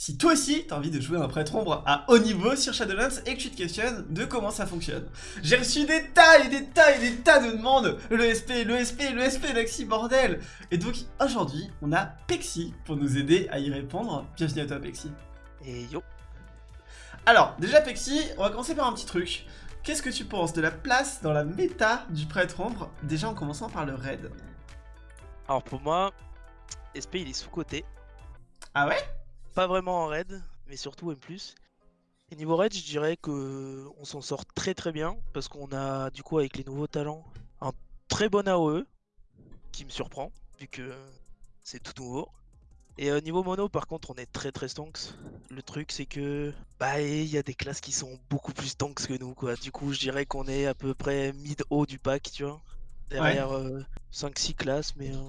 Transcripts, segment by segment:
Si toi aussi t'as envie de jouer un prêtre ombre à haut niveau sur Shadowlands et que tu te questionnes de comment ça fonctionne, j'ai reçu des tas et des tas et des tas de demandes Le SP, le SP, le SP, Lexi, bordel Et donc aujourd'hui, on a Pexi pour nous aider à y répondre. Bienvenue à toi Pexi. Et yo Alors, déjà Pexi, on va commencer par un petit truc. Qu'est-ce que tu penses de la place dans la méta du prêtre ombre, déjà en commençant par le raid Alors pour moi, SP il est sous-côté. Ah ouais? Pas vraiment en raid, mais surtout M+. Et niveau raid, je dirais que on s'en sort très très bien, parce qu'on a du coup avec les nouveaux talents un très bon AOE, qui me surprend, vu que c'est tout nouveau. Et au niveau mono, par contre, on est très très stonks. Le truc, c'est que bah il y a des classes qui sont beaucoup plus stonks que nous, quoi. Du coup, je dirais qu'on est à peu près mid-haut du pack, tu vois. Derrière 5-6 classes, mais euh,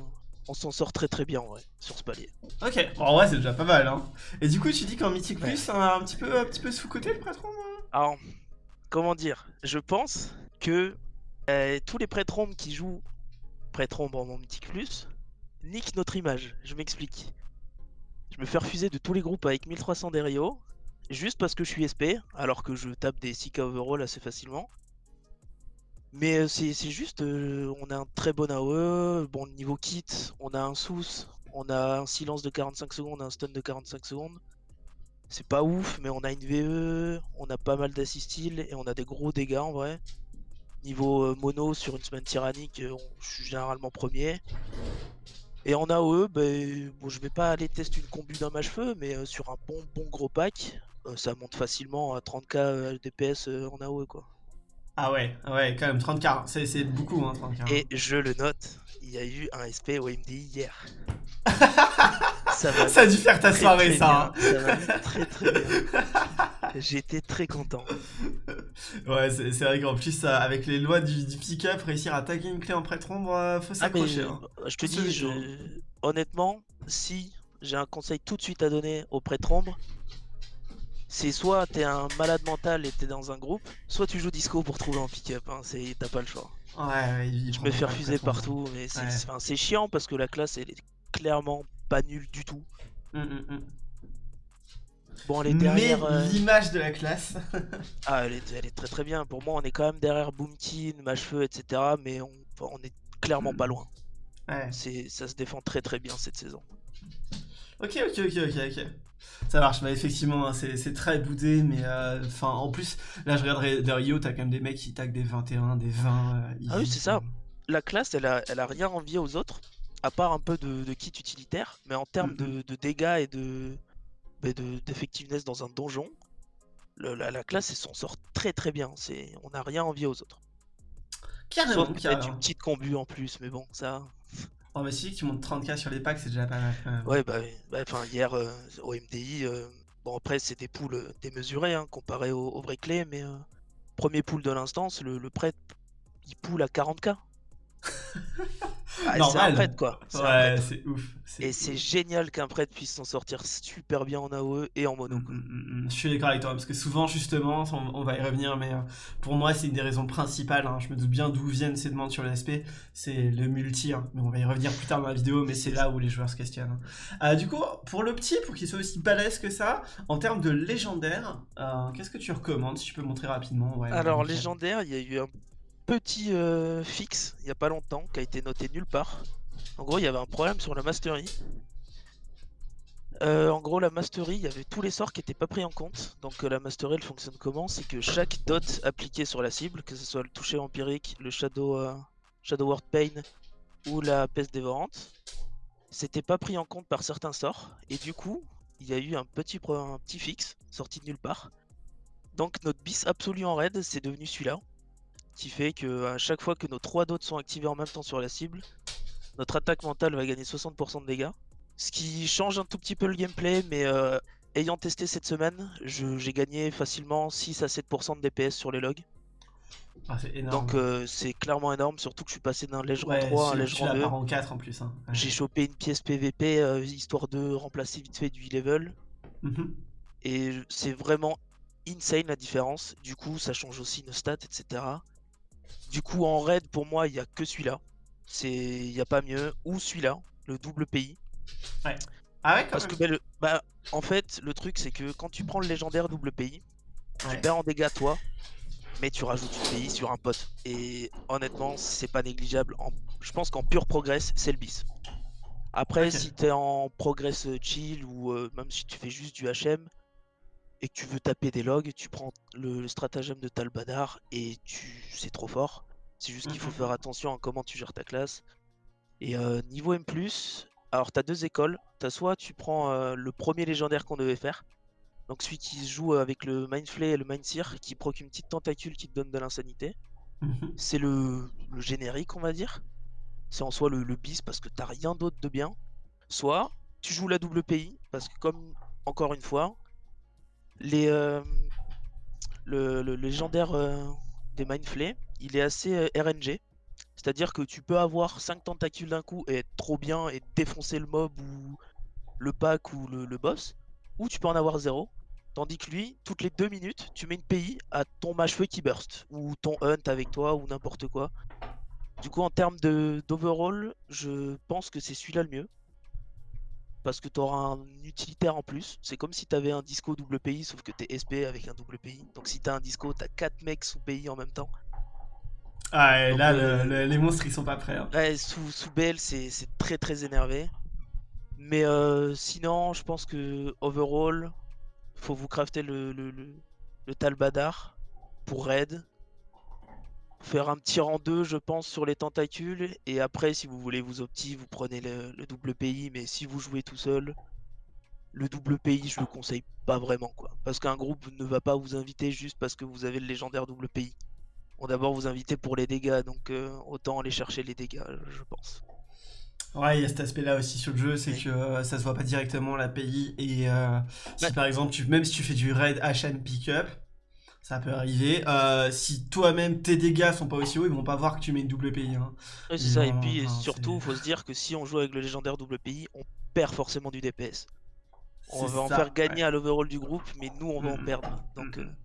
on s'en sort très très bien, ouais, sur ce palier. Ok, bon, en vrai, c'est déjà pas mal, hein. Et du coup, tu dis qu'en Mythic Plus, un, petit peu, un petit peu sous-côté le prêtre hein Alors, comment dire? Je pense que euh, tous les prêtres qui jouent prêtre ombre en Mythic Plus niquent notre image. Je m'explique. Je me fais refuser de tous les groupes avec 1300 d'Erio, juste parce que je suis SP, alors que je tape des 6k overall assez facilement. Mais euh, c'est juste, euh, on a un très bon AOE, bon niveau kit, on a un sous, on a un silence de 45 secondes, un stun de 45 secondes. C'est pas ouf, mais on a une VE, on a pas mal d'assistil et on a des gros dégâts en vrai. Niveau euh, mono sur une semaine tyrannique, je suis généralement premier. Et en AOE, ben, bon, je vais pas aller tester une combu d'un mage-feu, mais euh, sur un bon bon gros pack, ça monte facilement à 30k euh, DPS en AOE quoi. Ah ouais, ouais, quand même 30k, c'est beaucoup hein, 30k. Et je le note, il y a eu un SP au MDI hier. ça, ça, a dû faire ta soirée ça. Hein. Ça va très très bien. J'étais très content. Ouais, c'est vrai qu'en plus, avec les lois du, pick-up, réussir à taguer une clé en prêtre ombre, euh, faut ah, s'accrocher. Hein. Je te dis, honnêtement, si j'ai un conseil tout de suite à donner au prêtre ombre, c'est soit t'es un malade mental et t'es dans un groupe, soit tu joues disco pour trouver un pick-up, hein. t'as pas le choix. Ouais, Je me fais refuser partout, mais c'est chiant parce que la classe elle est clairement pas nulle du tout. Hum. Bon, elle est derrière. Mais euh, l'image de la classe. ah, elle est, très très bien. Pour moi, on est quand même derrière Boomkin, Machefeu, etc. Mais on, on est clairement pas loin. Ouais. Ça se défend très très bien cette saison. Ok, ok, ok, ok, ok. Ça marche, bah effectivement, hein, c'est très boudé, mais euh, enfin, en plus, là je regarde Rio, t'as quand même des mecs qui taguent des 21, des 20. Euh, ah oui, c'est ça. La classe, elle a, elle a rien envié aux autres, à part un peu de, kit utilitaire, mais en termes de, de, dégâts et de, d'effectiveness dans un donjon, la, classe s'en sort très très bien. C'est, on n'a rien envie aux autres. Carrément, Sauf carrément. une petite combu en plus, mais bon, ça. Oh, mais si tu montes 30k sur les packs, c'est déjà pas mal. Ouais, bah, bah, hier euh, au MDI, euh, bon, après, c'est des poules euh, démesurées hein, comparé au vraies clés, mais premier pool de l'instance, le, le prêtre il poule à 40k. Ah, c'est un prêtre quoi. Ouais, c'est ouf. Et c'est génial qu'un prêtre puisse s'en sortir super bien en AOE et en mono. Mm, mm, mm, je suis d'accord avec toi parce que souvent, justement, on, va y revenir, mais euh, pour moi, c'est une des raisons principales. Hein. je me doute bien d'où viennent ces demandes sur l'ASP. C'est le multi, hein. mais on va y revenir plus tard dans la vidéo, mais c'est là où les joueurs se questionnent. Hein. Euh, du coup, pour le petit, pour qu'il soit aussi balèze que ça, en termes de légendaire, euh, qu'est-ce que tu recommandes si tu peux montrer rapidement? Alors, légendaire, il y a eu un petit euh, fixe il y a pas longtemps qui a été noté nulle part. En gros, il y avait un problème sur la mastery. Euh, en gros, la mastery, il y avait tous les sorts qui n'étaient pas pris en compte. Donc euh, la mastery, elle fonctionne comment? C'est que chaque dot appliqué sur la cible, que ce soit le toucher empirique, le shadow, shadow word pain ou la peste dévorante, c'était pas pris en compte par certains sorts. Et du coup, il y a eu un petit, un petit fixe sorti de nulle part. Donc notre bis absolu en raid, c'est devenu celui-là qui fait que à chaque fois que nos trois dots sont activés en même temps sur la cible, notre attaque mentale va gagner 60% de dégâts. Ce qui change un tout petit peu le gameplay, mais euh, ayant testé cette semaine, j'ai gagné facilement 6 à 7% de DPS sur les logs. Ah, Donc euh, c'est clairement énorme, surtout que je suis passé d'un lège rang 3 à un lège rang 2. en 4 en plus. Hein. J'ai chopé une pièce PVP euh, histoire de remplacer vite fait du level. Mhm. Et c'est vraiment insane la différence. Du coup, ça change aussi nos stats, etc. Du coup, en raid, pour moi, il n'y a que celui-là. Il n'y a pas mieux. Ou celui-là, le double pays. Ah ouais, quand Parce que même. bah, le- bah, en fait, le truc c'est que quand tu prends le légendaire double pays, tu Ouais. perds en dégâts toi, mais tu rajoutes une pays sur un pote. Et honnêtement, c'est pas négligeable. En- Je pense qu'en pur progress, c'est le bis. Après, si t'es en progress euh, chill ou euh, même si tu fais juste du HM et que tu veux taper des logs, tu prends le, le stratagème de Talbadar et tu c'est trop fort. C'est juste qu'il faut Mhm. faire attention à comment tu gères ta classe. Et euh, niveau M+, alors t'as deux écoles. T'as soit tu prends euh, le premier légendaire qu'on devait faire, donc celui qui se joue avec le Mindflay et le Mindseer, qui proc une petite tentacule qui te donne de l'insanité. Mhm. C'est le, le générique, on va dire. C'est en soi le, le bis parce que t'as rien d'autre de bien. Soit tu joues la double PI, parce que comme, encore une fois, euh, le, légendaire euh, des Mindflay, il est assez euh, RNG. C'est-à-dire que tu peux avoir 5 tentacules d'un coup et être trop bien et défoncer le mob ou le pack ou le, boss. Ou tu peux en avoir 0. Tandis que lui, toutes les 2 minutes, tu mets une PI à ton mage-feu qui burst. Ou ton hunt avec toi ou n'importe quoi. Du coup, en termes d'overall, je pense que c'est celui-là le mieux. Parce que tu auras un utilitaire en plus. C'est comme si tu avais un disco double PI, sauf que tu es SP avec un double PI. Donc si tu as un disco, tu as 4 mecs sous PI en même temps. Ah, et Donc, là, euh, le- le- les monstres, ils sont pas prêts. hein. Ouais, sous, sous BL, c'est très très énervé. Mais euh, sinon, je pense que overall, faut vous crafter le, le, le, le Talbadar pour raid. Faire un petit rang 2, je pense, sur les tentacules. Et après, si vous voulez vous opti, vous prenez le, le double PI. Mais si vous jouez tout seul, le double PI, je le conseille pas vraiment. quoi. Parce qu'un groupe ne va pas vous inviter juste parce que vous avez le légendaire double PI. On va d'abord vous inviter pour les dégâts. Donc euh, autant aller chercher les dégâts, je pense. Ouais, il y a cet aspect-là aussi sur le jeu, c'est que euh, ça se voit pas directement l'API et euh, si par exemple, tu, même si tu fais du raid HM pickup, ça peut arriver. euh, si toi-même tes dégâts sont pas aussi hauts, ils vont pas voir que tu mets une double PI. Hein. Ouais, c'est ça, et puis enfin, surtout, faut se dire que si on joue avec le légendaire double PI, on perd forcément du DPS. On va en faire gagner ouais. à l'overall du groupe, mais nous on va en Mhm. perdre. Donc, Mhm. euh,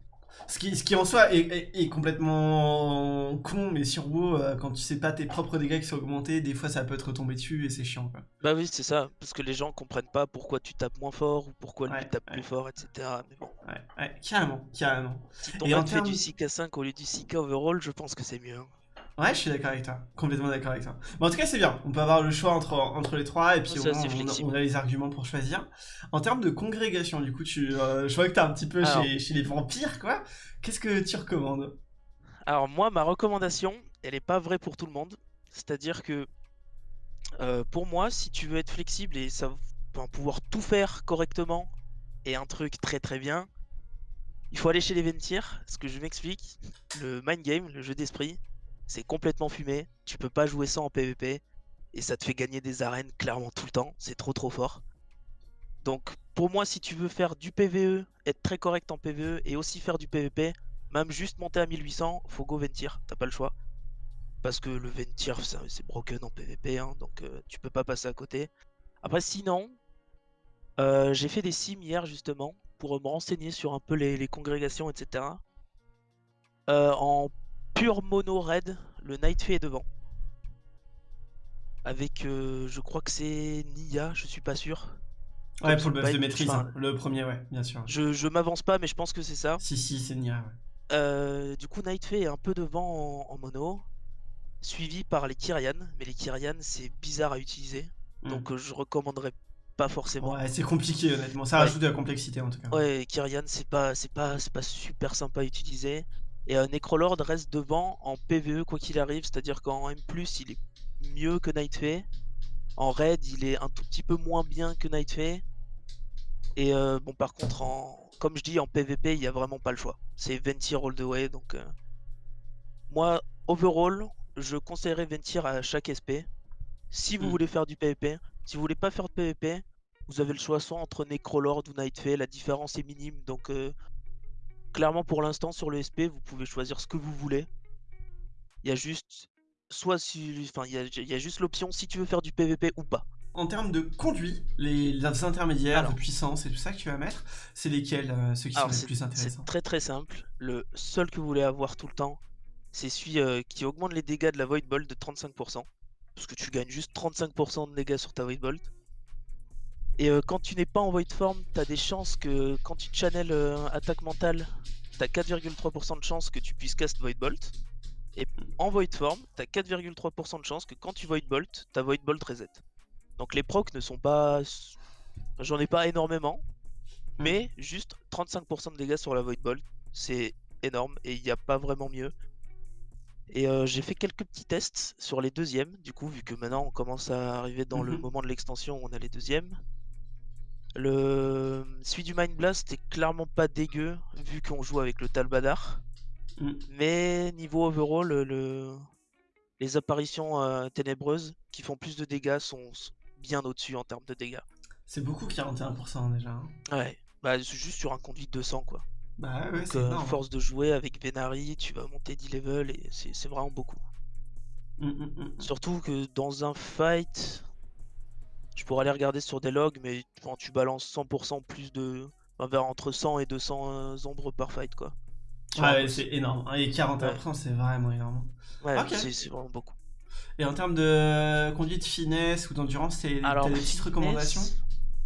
Ce qui, ce qui en soi est, est- est complètement con, mais sur WoW, euh, quand tu sais pas tes propres dégâts qui sont augmentés, des fois ça peut te retomber dessus et c'est chiant. Quoi. bah oui, c'est ça, parce que les gens comprennent pas pourquoi tu tapes moins fort ou pourquoi lui Ouais, tape ouais. plus fort, etc. Mais bon, Ouais, ouais, carrément, carrément. si ton Et en fait du termes- 6k5 au lieu du 6k overall, je pense que c'est mieux. hein. Ouais, je suis d'accord avec toi. Complètement d'accord avec toi. Mais en tout cas, c'est bien. On peut avoir le choix entre, entre les trois et puis au c'est on, flexible. on a les arguments pour choisir. En termes de congrégation, du coup, tu, euh, je vois que t'es un petit peu Alors. chez, chez les vampires, quoi. Qu'est-ce que tu recommandes? Alors moi, ma recommandation, elle est pas vraie pour tout le monde. C'est-à-dire que euh, pour moi, si tu veux être flexible et ça, enfin, pouvoir tout faire correctement et un truc très très bien, il faut aller chez les Ventir. Ce que je m'explique, le mind game, le jeu d'esprit, c'est complètement fumé. Tu peux pas jouer ça en PvP et ça te fait gagner des arènes clairement tout le temps. C'est trop trop fort. Donc pour moi, si tu veux faire du PvE, être très correct en PvE et aussi faire du PvP, même juste monter à 1800, faut go Ventir, t'as pas le choix. Parce que le Ventir, c'est broken en PvP, hein, donc euh, tu peux pas passer à côté. Après, sinon, euh, j'ai fait des sims hier justement pour me renseigner sur un peu les, congrégations, etc. pur mono raid, le Nightfay est devant. Avec, euh, je crois que c'est Nia, je suis pas sûr. Ouais, pour le buff de maîtrise. enfin, hein. Le premier, ouais, bien sûr. Je, je m'avance pas, mais je pense que c'est ça. Si, si, c'est Nia, ouais. Euh, du coup, Nightfay est un peu devant en, en mono, suivi par les Kyrian. Mais les Kyrian, c'est bizarre à utiliser, Mm. donc euh, je recommanderais pas forcément. Ouais, c'est compliqué, honnêtement. Ça Ouais. rajoute de la complexité, en tout cas. Ouais, Kyrian, c'est pas, c'est pas, c'est pas super sympa à utiliser. Et euh, Necrolord reste devant en PvE quoi qu'il arrive, c'est-à-dire qu'en M+, il est mieux que Nightfay. En raid, il est un tout petit peu moins bien que Nightfay. Et euh, bon, par contre, en, comme je dis, en PvP, il y a vraiment pas le choix. C'est Ventir all the way, donc euh, moi, overall, je conseillerais Ventir à chaque SP. Si vous Mm. voulez faire du PvP, si vous voulez pas faire de PvP, vous avez le choix soit entre Necrolord ou Nightfay, la différence est minime, donc euh, clairement pour l'instant sur le SP, vous pouvez choisir ce que vous voulez. Il y a juste soit si, enfin il y a, il y a juste l'option si tu veux faire du PvP ou pas. En termes de conduit, les, les intermédiaires, Alors. de puissance et tout ça que tu vas mettre, c'est lesquels, euh, ceux qui Alors sont les plus intéressants? c'est très très simple. Le seul que vous voulez avoir tout le temps, c'est celui euh, qui augmente les dégâts de la Void Bolt de 35%. Parce que tu gagnes juste 35% de dégâts sur ta Void Bolt. Et euh, quand tu n'es pas en void form, t'as des chances que quand tu channel euh, attaque mentale, t'as 4,3% de chances que tu puisses cast void bolt. Et en void form, t'as 4,3% de chances que quand tu void bolt, ta void bolt reset. Donc les procs ne sont pas. J'en ai pas énormément, mais juste 35% de dégâts sur la void bolt, c'est énorme et il n'y a pas vraiment mieux. Et euh, j'ai fait quelques petits tests sur les deuxièmes, du coup, vu que maintenant on commence à arriver dans le Mhm. moment de l'extension où on a les deuxièmes. Le celui du Mind Blast est clairement pas dégueu, vu qu'on joue avec le Talbadar. Mm. Mais niveau overall, le- le... les apparitions euh, ténébreuses qui font plus de dégâts sont bien au-dessus en termes de dégâts. C'est beaucoup 41% déjà. hein. Ouais, bah c'est juste sur un conduit de 200 quoi. Bah ouais, Donc euh, énorme. force de jouer avec Venari, tu vas monter 10 levels et c'est vraiment beaucoup. Mm, mm. Surtout que dans un fight, je pourrais aller regarder sur des logs, mais quand tu balances 100% plus de. enfin, vers entre 100 et 200 euh, ombres par fight, quoi. Ouais, c'est énorme. hein, Et 41%, c'est vraiment énorme. Ouais, ok. c'est vraiment beaucoup. Et en termes de conduite finesse ou d'endurance, c'est- des petites finesse- recommandations?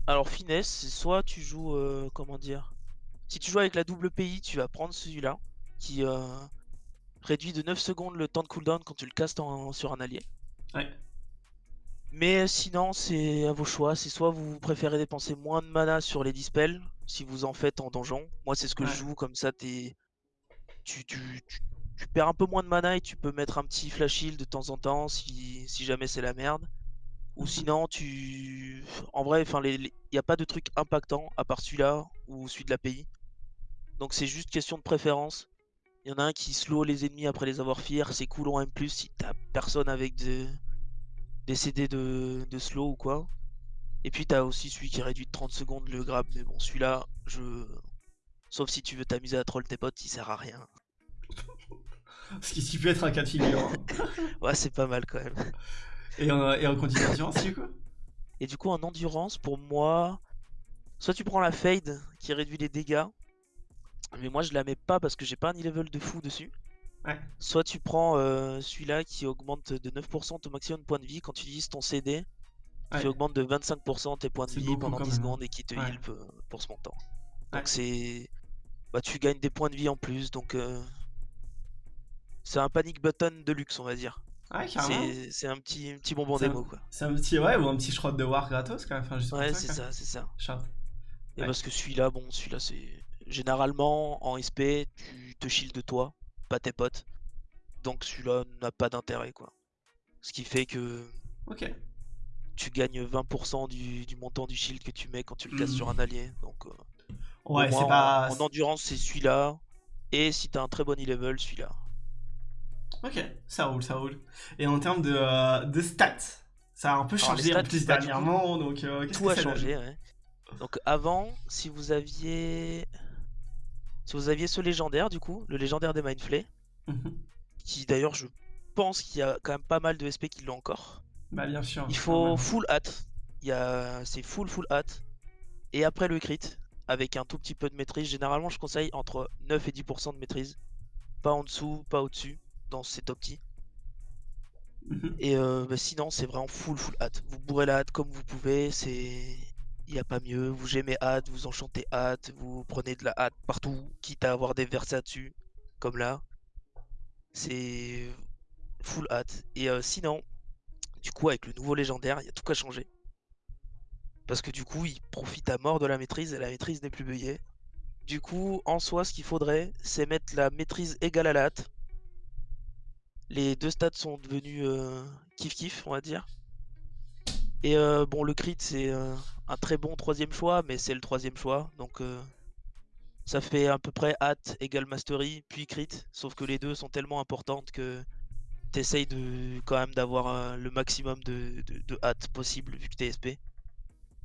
Alors, finesse, c'est soit tu joues. euh, comment dire? Si tu joues avec la double PI, tu vas prendre celui-là, qui euh, réduit de 9 secondes le temps de cooldown quand tu le castes en- sur un allié. Ouais. Mais sinon, c'est à vos choix. C'est soit vous préférez dépenser moins de mana sur les dispels, si vous en faites en donjon. Moi, c'est ce que Ouais. je joue, comme ça, t'es... Tu, tu, tu, tu perds un peu moins de mana et tu peux mettre un petit flash heal de temps en temps si, si jamais c'est la merde. Ou Mhm. sinon, tu. En vrai, il n'y a pas de truc impactant à part celui-là ou celui de l'API. Donc, c'est juste question de préférence. Il y en a un qui slow les ennemis après les avoir fear, c'est cool en M, si t'as personne avec de... des CD de... de slow ou quoi. Et puis t'as aussi celui qui réduit de 30 secondes le grab, mais bon, celui-là, je. Sauf si tu veux t'amuser à troll tes potes, il sert à rien. Ce qui, peut être un cas de figure. hein. Ouais, c'est pas mal quand même. Et, en, et en conduite d'endurance, du coup Et du coup, en endurance, pour moi, soit tu prends la fade qui réduit les dégâts, mais moi je la mets pas parce que j'ai pas un e-level de fou dessus. Ouais. Soit tu prends euh, celui-là qui augmente de 9% ton maximum de points de vie quand tu utilises ton CD, Ouais. qui augmente de 25% tes points de vie beaucoup pendant quand 10 même, hein. secondes et qui te heal euh, pour ce montant. Donc c'est. Bah, tu gagnes des points de vie en plus, donc. euh, C'est un panic button de luxe, on va dire. C'est un petit, un petit bonbon un- démo, quoi. C'est un petit, ouais, ou un petit shroud de war gratos, quand même. Enfin, juste pour Ouais, c'est ça, c'est ça. Et Ouais. parce que celui-là, bon, celui-là, c'est. Généralement, en SP, tu te shield de toi, pas tes potes. Donc celui-là n'a pas d'intérêt, quoi. Ce qui fait que Ok. tu gagnes 20% du, du montant du shield que tu mets quand tu le casses Hmm. sur un allié. Donc, euh, Ouais, c'est en- pas. en, endurance, c'est celui-là. Et si t'as un très bon e-level, celui-là. Ok, ça roule, ça roule. Et en termes de, euh, de stats, ça a un peu Alors, changé en stats, plus coup, dernièrement, donc euh, Tout que a changé, ouais. Donc avant, si vous aviez... Si vous aviez ce légendaire, du coup, le légendaire des Mindflay, Mhm. qui d'ailleurs, je pense qu'il y a quand même pas mal de SP qui l'ont encore. Bah bien sûr. Il faut full y a... C'est full full hat. Et après le crit, avec un tout petit peu de maîtrise. Généralement, je conseille entre 9 et 10% de maîtrise. Pas en dessous, pas au-dessus, dans ces top petits. Mhm. Et euh, bah, sinon, c'est vraiment full full hat. Vous bourrez la hâte comme vous pouvez, c'est. Il n'y a pas mieux. Vous gemez hâte, vous enchantez hâte, vous prenez de la hâte partout, quitte à avoir des versats dessus, comme là. C'est full hâte. Et euh, sinon, du coup, avec le nouveau légendaire, il y a tout qu'à changer. Parce que du coup, il profite à mort de la maîtrise et la maîtrise n'est plus buggée. Du coup, en soi, ce qu'il faudrait, c'est mettre la maîtrise égale à la hâte. Les deux stats sont devenus euh, kiff-kiff, on va dire. Et euh, bon, le crit, c'est euh, un très bon troisième choix, mais c'est le troisième choix. Donc, euh, ça fait à peu près hâte égale mastery, puis crit. Sauf que les deux sont tellement importantes que t'essayes de, quand même d'avoir le maximum de, de, de hâte possible, vu que t'es SP.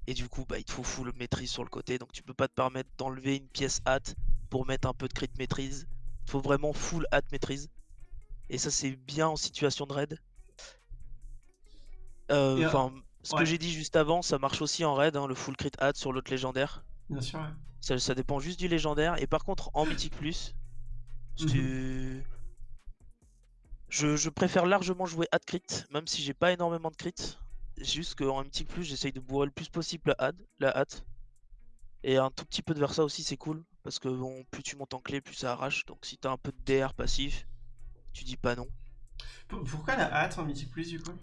Et du coup, bah, il te faut full maîtrise sur le côté. Donc, tu peux pas te permettre d'enlever une pièce hâte pour mettre un peu de crit maîtrise. Il faut vraiment full hâte maîtrise. Et ça, c'est bien en situation de raid. Enfin, ce ouais. que j'ai dit juste avant, ça marche aussi en raid, hein, le full crit hâte sur l'autre légendaire. Bien sûr, ouais. Ça, ça dépend juste du légendaire. Et par contre, en mythique plus, Mhm. je, je préfère largement jouer hâte crit, même si j'ai pas énormément de crit. Juste qu'en MT plus, j'essaye de bourrer le plus possible la hâte, la hâte. Et un tout petit peu de Versa aussi, c'est cool. Parce que bon, plus tu montes en clé, plus ça arrache. Donc si t'as un peu de DR passif, tu dis pas non. Pourquoi la hâte en Mythic Plus du coup?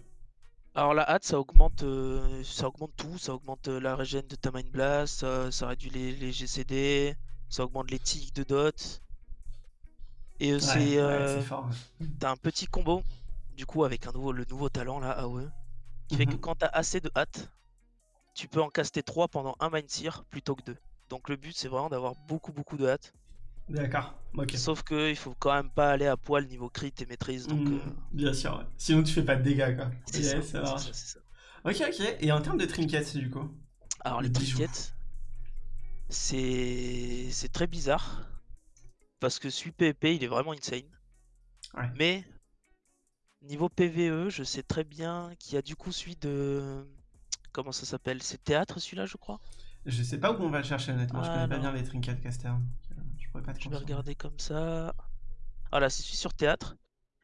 Alors la hâte, ça augmente, euh, ça augmente tout. Ça augmente euh, la régène de ta Mind Blast, ça, réduit les, GCD, ça augmente les tics de dot. Et c'est... Euh, t'as un petit combo, du coup, avec un nouveau, le nouveau talent là, AOE, qui fait que mhm. quand t'as assez de hâte, tu peux en caster 3 pendant un Mind Seer plutôt que 2. Donc le but c'est vraiment d'avoir beaucoup beaucoup de hâte. D'accord, ok. Sauf que il faut quand même pas aller à poil niveau crit et maîtrise. Donc, mhm. euh, Bien sûr, ouais. sinon tu fais pas de dégâts quoi. C'est ça, ça, ça, Ok, ok. Et en termes de trinkets du coup? Alors les, trinkets, c'est très bizarre. Parce que celui PvP il est vraiment insane. Ouais. Mais niveau PvE, je sais très bien qu'il y a du coup celui de Comment ça s'appelle? C'est théâtre celui-là, je crois? Je sais pas où on va le chercher honnêtement, je connais pas bien les trinkets caster. Je pourrais pas te Je vais regarder comme ça. Voilà, c'est celui sur théâtre.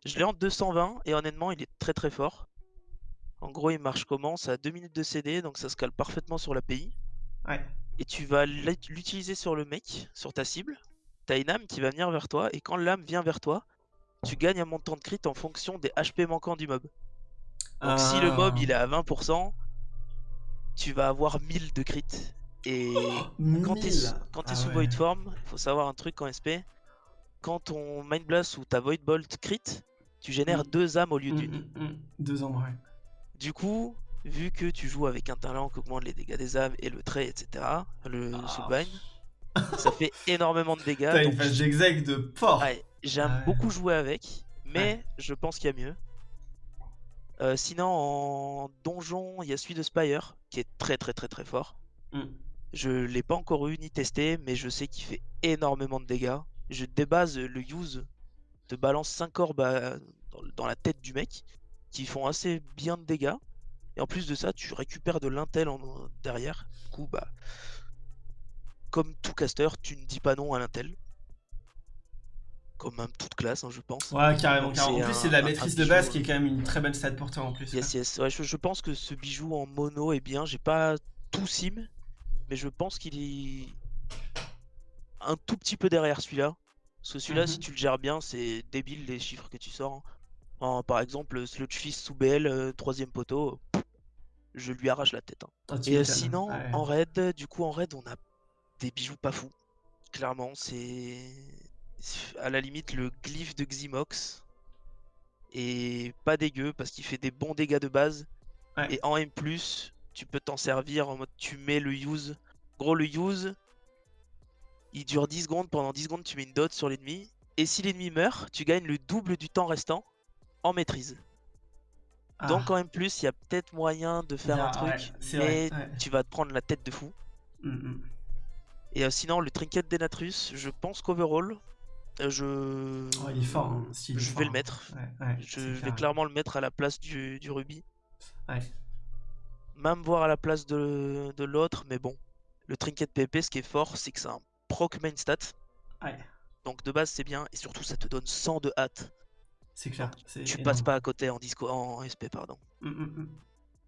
Je l'ai en 220 et honnêtement, il est très très fort. En gros, il marche comment? C'est à 2 minutes de CD, donc ça se cale parfaitement sur l'API. Ouais. Et tu vas l'utiliser sur le mec, sur ta cible. T'as une âme qui va venir vers toi, et quand l'âme vient vers toi, tu gagnes un montant de crit en fonction des HP manquants du mob. Donc si le mob ah. il est à 20%, tu vas avoir 1000 de crit. Et quand tu es, quand ah sous Void Form, il faut savoir un truc en SP. Quand ton Mind Blast ou ta Void Bolt crit, tu génères mm. deux âmes au lieu mm, d'une. Mm, deux âmes, ouais. Du coup, vu que tu joues avec un talent qui augmente les dégâts des âmes et le trait, etc., le oh. Soulbind, ça fait énormément de dégâts. T'as une phase d'exec de fort. J'aime beaucoup jouer avec, mais je pense qu'il y a mieux. Euh, sinon, en donjon, il y a celui de Spire qui est très très très très fort. Je l'ai pas encore eu ni testé, mais je sais qu'il fait énormément de dégâts. Je débase le use te balance 5 orbes dans, la tête du mec qui font assez bien de dégâts. Et en plus de ça, tu récupères de l'intel derrière. Du coup, bah, comme tout caster, tu ne dis pas non à l'intel comme même toute classe, hein, je pense. Ouais, carrément. En plus, c'est de la maîtrise de base qui est quand même une très bonne stat pour toi en plus. Yes, yes. Ouais, je, pense que ce bijou en mono est bien. J'ai pas tout sim, mais je pense qu'il est un tout petit peu derrière celui-là. Parce que celui-là, si mhm. tu le gères bien, c'est débile les chiffres que tu sors. Hein. par exemple, Sludgefish sous BL, euh, troisième poteau, je lui arrache la tête. Hein. Ah, Et euh, sinon, en raid, du coup, en raid, on a des bijoux pas fous. Clairement, c'est à la limite le glyphe de Ximox est pas dégueu parce qu'il fait des bons dégâts de base. Et en M+, tu peux t'en servir en mode tu mets le use. Gros, le use, il dure 10 secondes. Pendant 10 secondes, tu mets une dot sur l'ennemi. Et si l'ennemi meurt, tu gagnes le double du temps restant en maîtrise. Donc ah. en M+, il y a peut-être moyen de faire un truc, mais tu vas te prendre la tête de fou. Mm, mm. Et euh, sinon, le trinket d'Enatrus, je pense qu'overall, euh, je. il est fort. Hein, je vais le mettre. je vais clairement le mettre à la place du, du Ruby. Même voir à la place de, de l'autre, mais bon. Le trinket PP, ce qui est fort, c'est que c'est un proc main stat. Donc de base, c'est bien. Et surtout, ça te donne 100 de hâte. C'est clair. Tu passes pas à côté en, disco, en SP, pardon. Hum, hum, hum.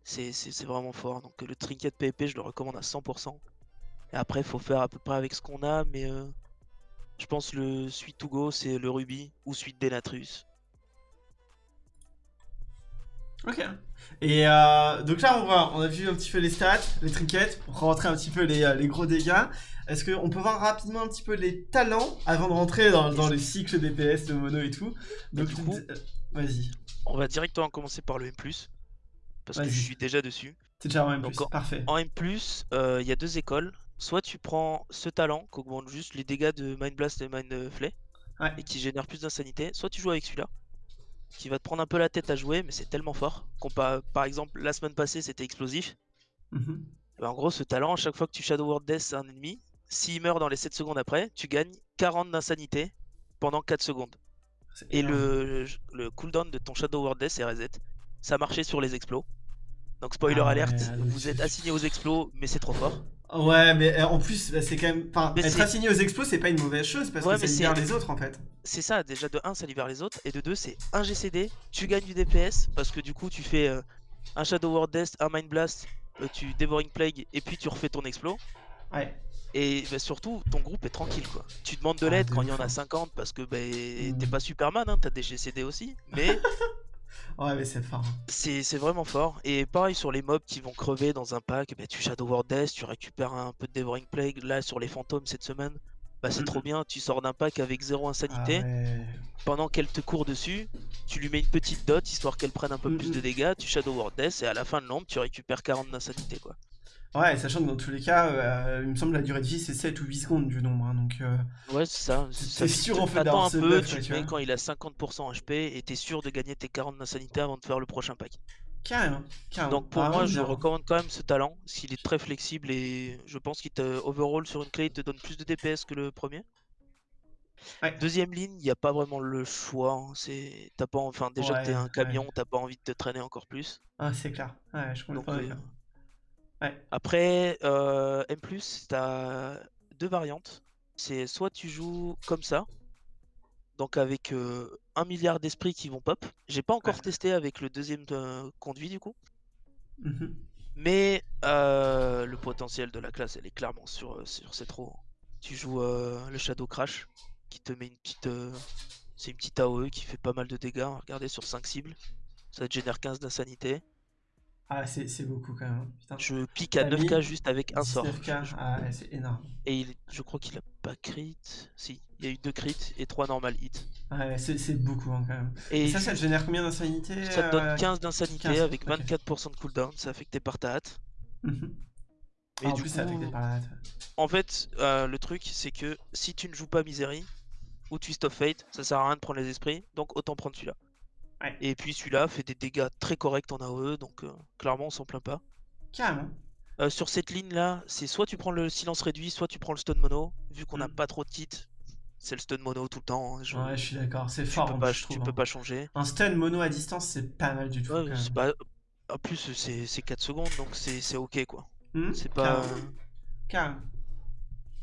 C'est vraiment fort. Donc le trinket PP, je le recommande à 100%. Et après, il faut faire à peu près avec ce qu'on a, mais. Euh, je pense le suite to go, c'est le Ruby ou suite Denatrus. Ok. Et euh, donc là, on, voit, on a vu un petit peu les stats, les trinkets, pour rentrer un petit peu les, euh, gros dégâts. Est-ce qu'on peut voir rapidement un petit peu les talents avant de rentrer dans, dans le cycle DPS, de mono et tout? Donc, du coup, euh, vas-y. On va directement commencer par le M+, parce que je suis déjà dessus. C'est déjà en M+, parfait. En M+, il y a deux écoles soit tu prends ce talent qui augmente juste les dégâts de Mind Blast et Mind Flay et qui génère plus d'insanité, soit tu joues avec celui-là qui va te prendre un peu la tête à jouer, mais c'est tellement fort. par exemple, la semaine passée c'était explosif. Mhm. Ben, en gros, ce talent, à chaque fois que tu Shadow Word Death un ennemi, s'il meurt dans les 7 secondes après, tu gagnes 40 d'insanité pendant 4 secondes. Et le, le, cooldown de ton Shadow Word Death est reset. Ça marchait sur les explos. Donc spoiler ah alert, vous êtes assigné aux explos, mais c'est trop fort. Ouais, mais euh, en plus, bah, c'est quand même. Enfin, être assigné aux explos, c'est pas une mauvaise chose parce que ça libère les autres en fait. C'est ça, déjà de 1, ça libère les autres, et de 2, c'est un GCD, tu gagnes du DPS parce que du coup, tu fais. Euh, un Shadow Word Death, un Mind Blast, euh, tu Devouring Plague et puis tu refais ton explo. Ouais. Et bah, surtout, ton groupe est tranquille quoi. Tu demandes de Ah, l'aide de quand il y en a hein. 50 parce que bah, t'es pas Superman, hein, t'as des GCD aussi. Mais Ouais, mais c'est fort. c'est c'est vraiment fort. Et pareil sur les mobs qui vont crever dans un pack, bah, tu Shadow Word Death, tu récupères un peu de Devouring Plague. Là sur les fantômes cette semaine, bah, c'est Mm, trop bien. Tu sors d'un pack avec zéro Ah insanité. ouais. Pendant qu'elle te court dessus, tu lui mets une petite dot histoire qu'elle prenne un peu Mm, plus de mm. dégâts. Tu Shadow Word Death et à la fin de l'ombre, tu récupères 40 d'insanité quoi. Ouais, sachant que dans tous les cas, euh, il me semble que la durée de vie c'est 7 ou 8 secondes du nombre. hein, donc, euh, Ouais, c'est ça. Fait- sûr, en fait, d'avoir un peu, tu tu mets quand il a 50% HP et t'es sûr de gagner tes 40 d'insanité avant de faire le prochain pack. carrément. carrément. Donc pour Ah, moi, je recommande quand même ce talent, parce qu'il est très flexible et je pense qu'il te overall sur une clé, il te donne plus de DPS que le premier. Ouais. Deuxième ligne, il n'y a pas vraiment le choix. hein, C'est, t'as pas, enfin déjà que t'es un ouais. camion, t'as pas envie de te traîner encore plus. Ah, c'est clair. Ouais, je Donc comprends. d'accord. Ouais. après, euh, M+, t'as deux variantes. C'est soit tu joues comme ça, donc avec euh, un milliard d'esprits qui vont pop. J'ai pas encore Ouais. testé avec le deuxième euh, conduit du coup. Mhm. Mais euh, le potentiel de la classe, elle est clairement sur, sur cette roue. Tu joues le Shadow Crash, qui te met une petite... c'est une petite AOE qui fait pas mal de dégâts. Regardez, sur 5 cibles, ça te génère 15 d'insanité. Ah, c'est beaucoup quand même. Putain. Je pique à T'as 9k mis juste avec un sort. 19K. Je- je- Ah, ouais, c'est énorme. Et il- je crois qu'il a pas crit. Si, il y a eu 2 crits et 3 normal hits. Ouais, c'est beaucoup hein, quand même. Et Et ça, ça te génère combien d'insanité ça te donne euh, 15 d'insanité 15, avec ok. 24% de cooldown, c'est affecté par ta hâte. mhm. Et Ah, en du plus, c'est affecté coup, par la hâte. En fait, euh, le truc, c'est que si tu ne joues pas Misery ou Twist of Fate, ça sert à rien de prendre les esprits, donc autant prendre celui-là. Ouais. Et puis celui-là fait des dégâts très corrects en AOE, donc euh, clairement on s'en plaint pas. Carrément. Euh, sur cette ligne là, c'est soit tu prends le silence réduit, soit tu prends le stun mono. Vu qu'on n'a Mm. pas trop de kits, c'est le stun mono tout le temps. hein, je- Ouais, je suis d'accord. C'est tu fort, peux en pas, je tu trouve. peux hein. pas changer. Un stun mono à distance, c'est pas mal du tout. Ouais, pas- En plus, c'est c'est 4 secondes, donc c'est ok quoi. Mhm, C'est pas. Carrément.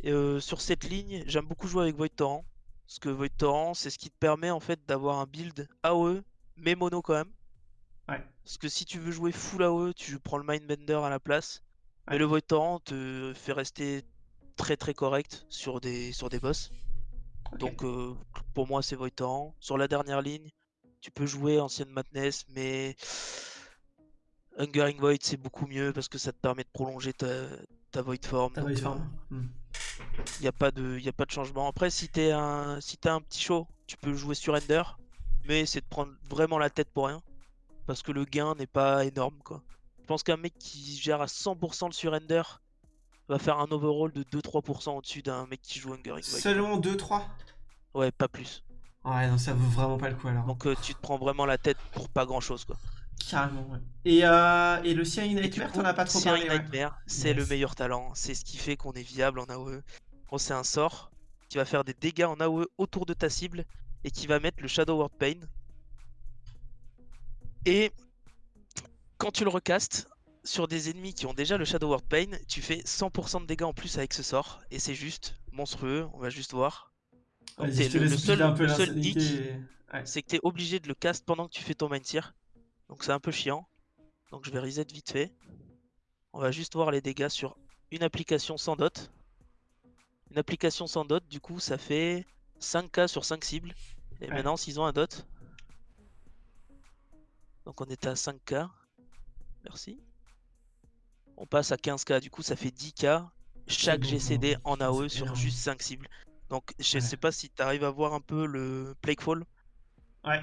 Euh, sur cette ligne, j'aime beaucoup jouer avec Void Torrent. Parce que Void Torrent, c'est ce qui te permet en fait d'avoir un build AOE, mais mono quand même. Ouais. Parce que si tu veux jouer full AOE, tu prends le Mindbender à la place. Mais Ouais. le Void Torrent te fait rester très très correct sur des, sur des boss. Donc euh, pour moi, c'est Void Torrent. Sur la dernière ligne, tu peux jouer Ancienne Madness, mais Hungering Void, c'est beaucoup mieux parce que ça te permet de prolonger ta, ta Void Form. Ta donc, void euh. Il n'y a, pas de- y a pas de changement. Après, si t'es un, si t'as un petit show, tu peux jouer sur Ender, mais c'est de prendre vraiment la tête pour rien. Parce que le gain n'est pas énorme, quoi. Je pense qu'un mec qui gère à 100% le surrender va faire un overall de 2-3% au-dessus d'un mec qui joue Hungering. Seulement 2-3 Ouais, pas plus. Ouais, non, ça vaut vraiment pas le coup alors. Donc euh, tu te prends vraiment la tête pour pas grand-chose, quoi. Carrément, ouais. Et, euh, et le du Nightmare, t'en as pas trop parlé, ouais. Nightmare, c'est le meilleur talent. C'est ce qui fait qu'on est viable en AOE. C'est un sort qui va faire des dégâts en AOE autour de ta cible et qui va mettre le Shadow Word Pain. Et quand tu le recastes sur des ennemis qui ont déjà le Shadow Word Pain, tu fais 100% de dégâts en plus avec ce sort. Et c'est juste monstrueux, on va juste voir. Donc, le, seul, le hic, et- Ouais. c'est que tu es obligé de le cast pendant que tu fais ton Mind Tear. Donc c'est un peu chiant. Donc je vais reset vite fait. On va juste voir les dégâts sur une application sans dot. Une application sans dot, du coup, ça fait 5k sur 5 cibles. Et Ouais. maintenant, s'ils ont un dot. Donc on était à 5k. Merci. On passe à 15k, du coup, ça fait 10k chaque beaucoup, GCD hein. en AOE sur énorme. juste 5 cibles. Donc je Ouais. sais pas si tu arrives à voir un peu le Plaguefall. Ouais.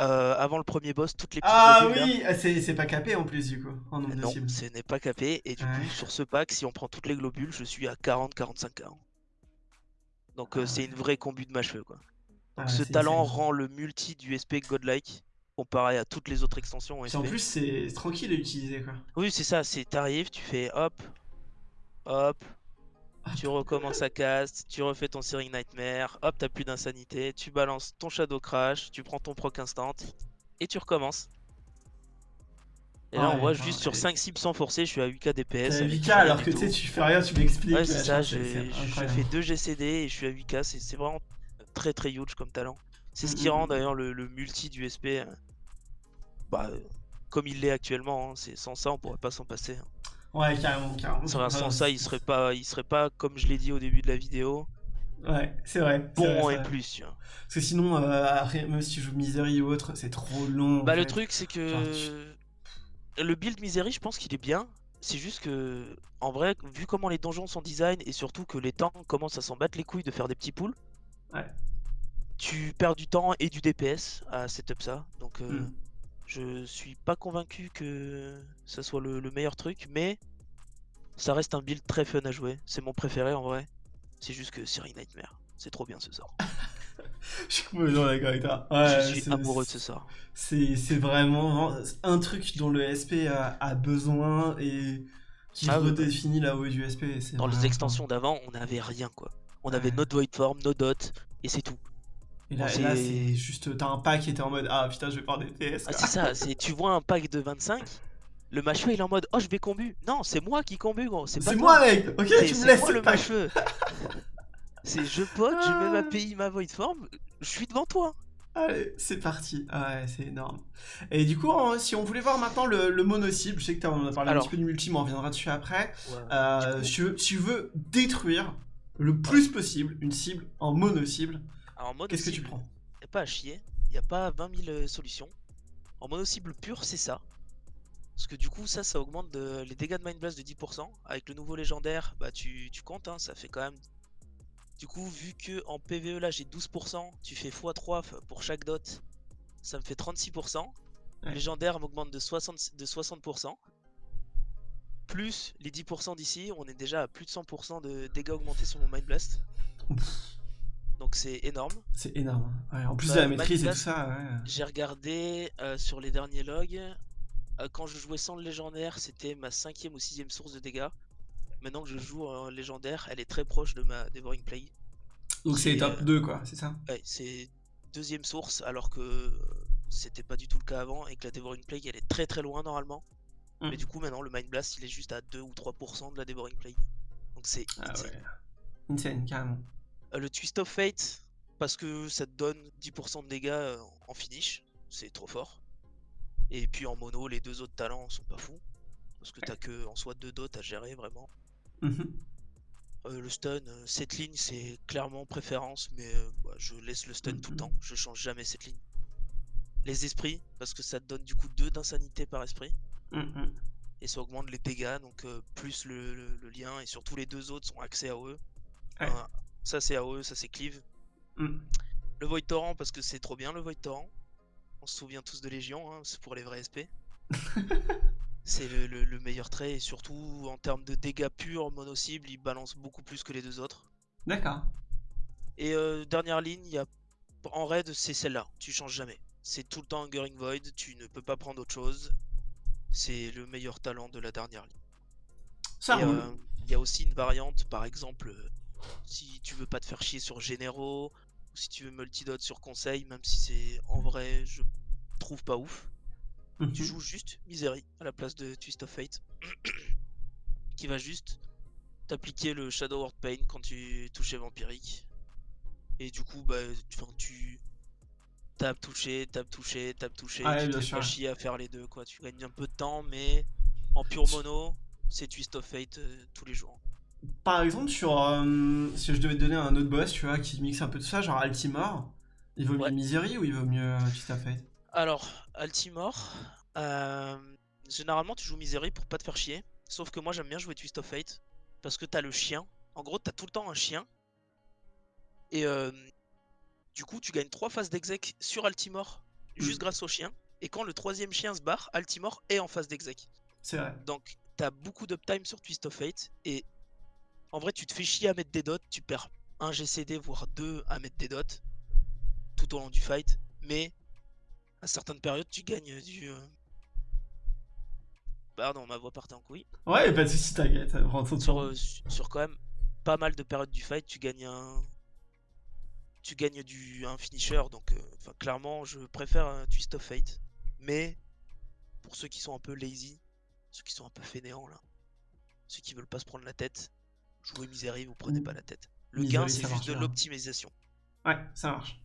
Euh, avant le premier boss, toutes les petites Ah oui, ah, c'est pas capé en plus du coup, en nombre de Non, cibles. ce n'est pas capé. Et du Ouais. coup, sur ce pack, si on prend toutes les globules, je suis à 40-45k. Donc, euh, Ah c'est une vraie combu de macheux. Quoi. Donc, Ah, ce talent insane. rend le multi du SP godlike comparé à toutes les autres extensions en SP. plus, c'est tranquille à utiliser quoi. Oui, c'est ça. C'est t'arrives, tu fais hop, hop, tu recommences à cast, tu refais ton Searing Nightmare, hop, t'as plus d'insanité, tu balances ton Shadow Crash, tu prends ton proc instant et tu recommences. Et là, on voit juste sur et- 8 cibles sans forcer, je suis à 8k DPS. T'as avec 8k rien alors que tu sais, tu fais rien, tu m'expliques. Ouais, c'est ça, c'est- j'ai c'est je fais 2 GCD et je suis à 8k, c'est c'est vraiment très très huge comme talent. C'est ce Mm, qui mm, rend mm. d'ailleurs le, le multi du SP euh, bah, euh, comme il l'est actuellement. hein. C'est sans ça, on pourrait pas s'en passer. hein. Ouais, carrément, carrément. Sans, ça, il serait pas, il serait pas comme je l'ai dit au début de la vidéo, Ouais, c'est vrai. bon et vrai. plus. Parce que sinon, euh, après, même si tu joues Misery ou autre, c'est trop long. Bah le fait. truc c'est que le build Misery, je pense qu'il est bien. C'est juste que en vrai, vu comment les donjons sont design et surtout que les temps commencent à s'en battre les couilles de faire des petits pools, Ouais. tu perds du temps et du DPS à setup ça. Donc euh, Hmm. je suis pas convaincu que ça soit le, le meilleur truc, mais ça reste un build très fun à jouer. C'est mon préféré en vrai. C'est juste que Siri Nightmare, c'est trop bien ce sort. Je suis complètement d'accord avec toi. Ouais, je suis amoureux de ce sort. C'est vraiment un truc dont le SP a, a besoin et qui Ah redéfinit la haut du SP. Dans les extensions d'avant, on n'avait rien quoi. On avait Ouais. notre void form, nos dots, et c'est tout. Et là, c'est- juste, t'as un pack qui était en mode Ah putain, je vais prendre des PS. Ah, c'est ça, c'est tu vois un pack de 25, le mâcheux il est en mode oh je vais combu. Non, c'est moi qui combu gros, c'est pas C'est toi. moi, mec Ok, tu me c'est laisses moi le pack c'est je pote, je mets ma. PI, ma void form, je suis devant toi. Allez, c'est parti. Ouais, c'est énorme. Et du coup, si on voulait voir maintenant le, le mono-cible, je sais que t'as- on a parlé un petit peu du multi, mais on reviendra dessus après. Euh, coup- si, tu veux, si tu veux détruire le plus possible une cible en mono-cible, Alors en mono qu'est-ce que tu prends? y a pas à chier, y a pas 20 000 euh, solutions. En mono cible pure, c'est ça. Parce que du coup, ça, ça augmente de- les dégâts de Mind Blast de 10%. Avec le nouveau légendaire, bah tu, tu comptes, hein, ça fait quand même. Du coup, vu que en PVE là j'ai 12%, tu fais x3 f- pour chaque dot, ça me fait 36%. Ouais. Légendaire m'augmente de 60%, de 60%. Plus les 10% d'ici, on est déjà à plus de 100% de dégâts augmentés sur mon Mind Blast. Donc c'est énorme. C'est énorme. hein. Ouais, en plus Bah, de la maîtrise et tout ça, ouais. J'ai regardé euh, sur les derniers logs. euh, quand je jouais sans le légendaire, c'était ma cinquième ou sixième source de dégâts. Maintenant que je joue en légendaire, elle est très proche de ma Devouring Plague. Donc c'est top euh, 2, quoi, c'est ça? Ouais, c'est deuxième source, alors que euh, c'était pas du tout le cas avant et que la Devouring Plague elle est très très loin normalement. Mm. Mais du coup, maintenant le Mind Blast il est juste à 2 ou 3% de la Devouring Plague. Donc c'est Ah insane. ouais. Insane, carrément. Euh, le Twist of Fate, parce que ça te donne 10% de dégâts euh, en finish, c'est trop fort. Et puis en mono, les deux autres talents sont pas fous. Parce que t'as que en soi deux dots à gérer vraiment. Mhm. Euh, le stun, cette ligne c'est clairement préférence, mais euh, bah, je laisse le stun tout le Mhm. temps, je change jamais cette ligne. Les esprits, parce que ça te donne du coup 2 d'insanité par esprit, Mhm. et ça augmente les dégâts, donc euh, plus le, le- le lien, et surtout les deux autres sont axés. Ouais. Enfin, ça c'est AOE, ça c'est cleave. Mhm. Le Void Torrent parce que c'est trop bien le Void Torrent. On se souvient tous de Légion, hein, c'est pour les vrais SP. c'est le, le- le meilleur trait et surtout en termes de dégâts purs, mono cible, il balance beaucoup plus que les deux autres. D'accord. Et euh, dernière ligne, y a... en raid, c'est celle-là, tu changes jamais. C'est tout le temps Hungering Void, tu ne peux pas prendre autre chose. C'est le meilleur talent de la dernière ligne. Ça euh, Il y a aussi une variante, par exemple, euh, si tu veux pas te faire chier sur Généraux, ou si tu veux multidot sur Conseil, même si c'est en vrai, je trouve pas ouf. Mhm. Tu joues juste Misery à la place de Twist of Fate, qui va juste t'appliquer le Shadow Word Pain quand tu touches vampirique. Et du coup, bah, tu, tapes, toucher, tapes, toucher, tapes, toucher, Ah tu te fais chier à faire les deux, quoi. Tu gagnes un peu de temps, mais en pure mono, c'est Twist of Fate euh, tous les jours. Par exemple, sur, euh, si je devais te donner un autre boss, tu vois, qui mixe un peu tout ça, genre Altimore, il vaut mieux Ouais. Misery ou il vaut mieux euh, Twist of Fate? Alors, Altimore, euh, généralement tu joues Misery pour pas te faire chier. Sauf que moi j'aime bien jouer Twist of Fate parce que t'as le chien. En gros, t'as tout le temps un chien. Et euh, du coup, tu gagnes 3 phases d'exec sur Altimore juste Mm. grâce au chien. Et quand le troisième chien se barre, Altimore est en phase d'exec. C'est vrai. Donc, t'as beaucoup d'uptime sur Twist of Fate. Et en vrai, tu te fais chier à mettre des dots. Tu perds un GCD, voire deux à mettre des dots tout au long du fight. Mais à certaines périodes, tu gagnes du. euh, Pardon, ma voix partait en couille. Ouais, pas de soucis, t'inquiète. Sur, euh, su- sur quand même pas mal de périodes du fight, tu gagnes un. Tu gagnes du, un finisher. Donc, euh, clairement, je préfère un Twist of Fate. Mais pour ceux qui sont un peu lazy, ceux qui sont un peu fainéants là, ceux qui veulent pas se prendre la tête, jouez Misery, vous prenez Mm. pas la tête. Le Misery, gain, c'est marche juste de l'optimisation. Ouais, ça marche.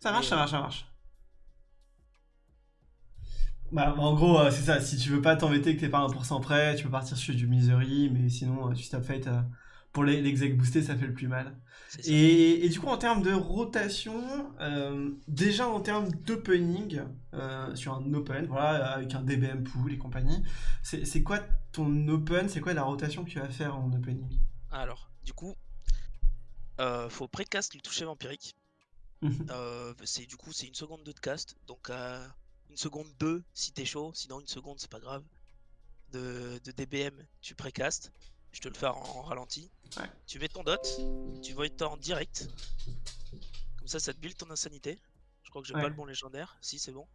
Ça marche, ça euh, marche, ça marche. Bah, en gros, euh, c'est ça. Si tu veux pas t'embêter que t'es pas 1% prêt, tu peux partir sur du misery, mais sinon, euh, tu stop fate. euh, pour les- l'exec boosté, ça fait le plus mal. Et, et du coup, en termes de rotation, euh, déjà en termes d'opening, euh, sur un open, voilà, avec un DBM pool et compagnie, c'est quoi ton open, c'est quoi la rotation que tu vas faire en opening? Alors, du coup, euh, faut précast le toucher vampirique. Mhm. Euh, c'est du coup c'est une seconde 2 de cast, donc une seconde 2 si t'es chaud, sinon une seconde c'est pas grave. De, de DBM tu précast, je te le fais en, en ralenti. Ouais. Tu mets ton dot, tu void en direct. Comme ça ça te build ton insanité. Je crois que j'ai Ouais. pas le bon légendaire, si c'est bon.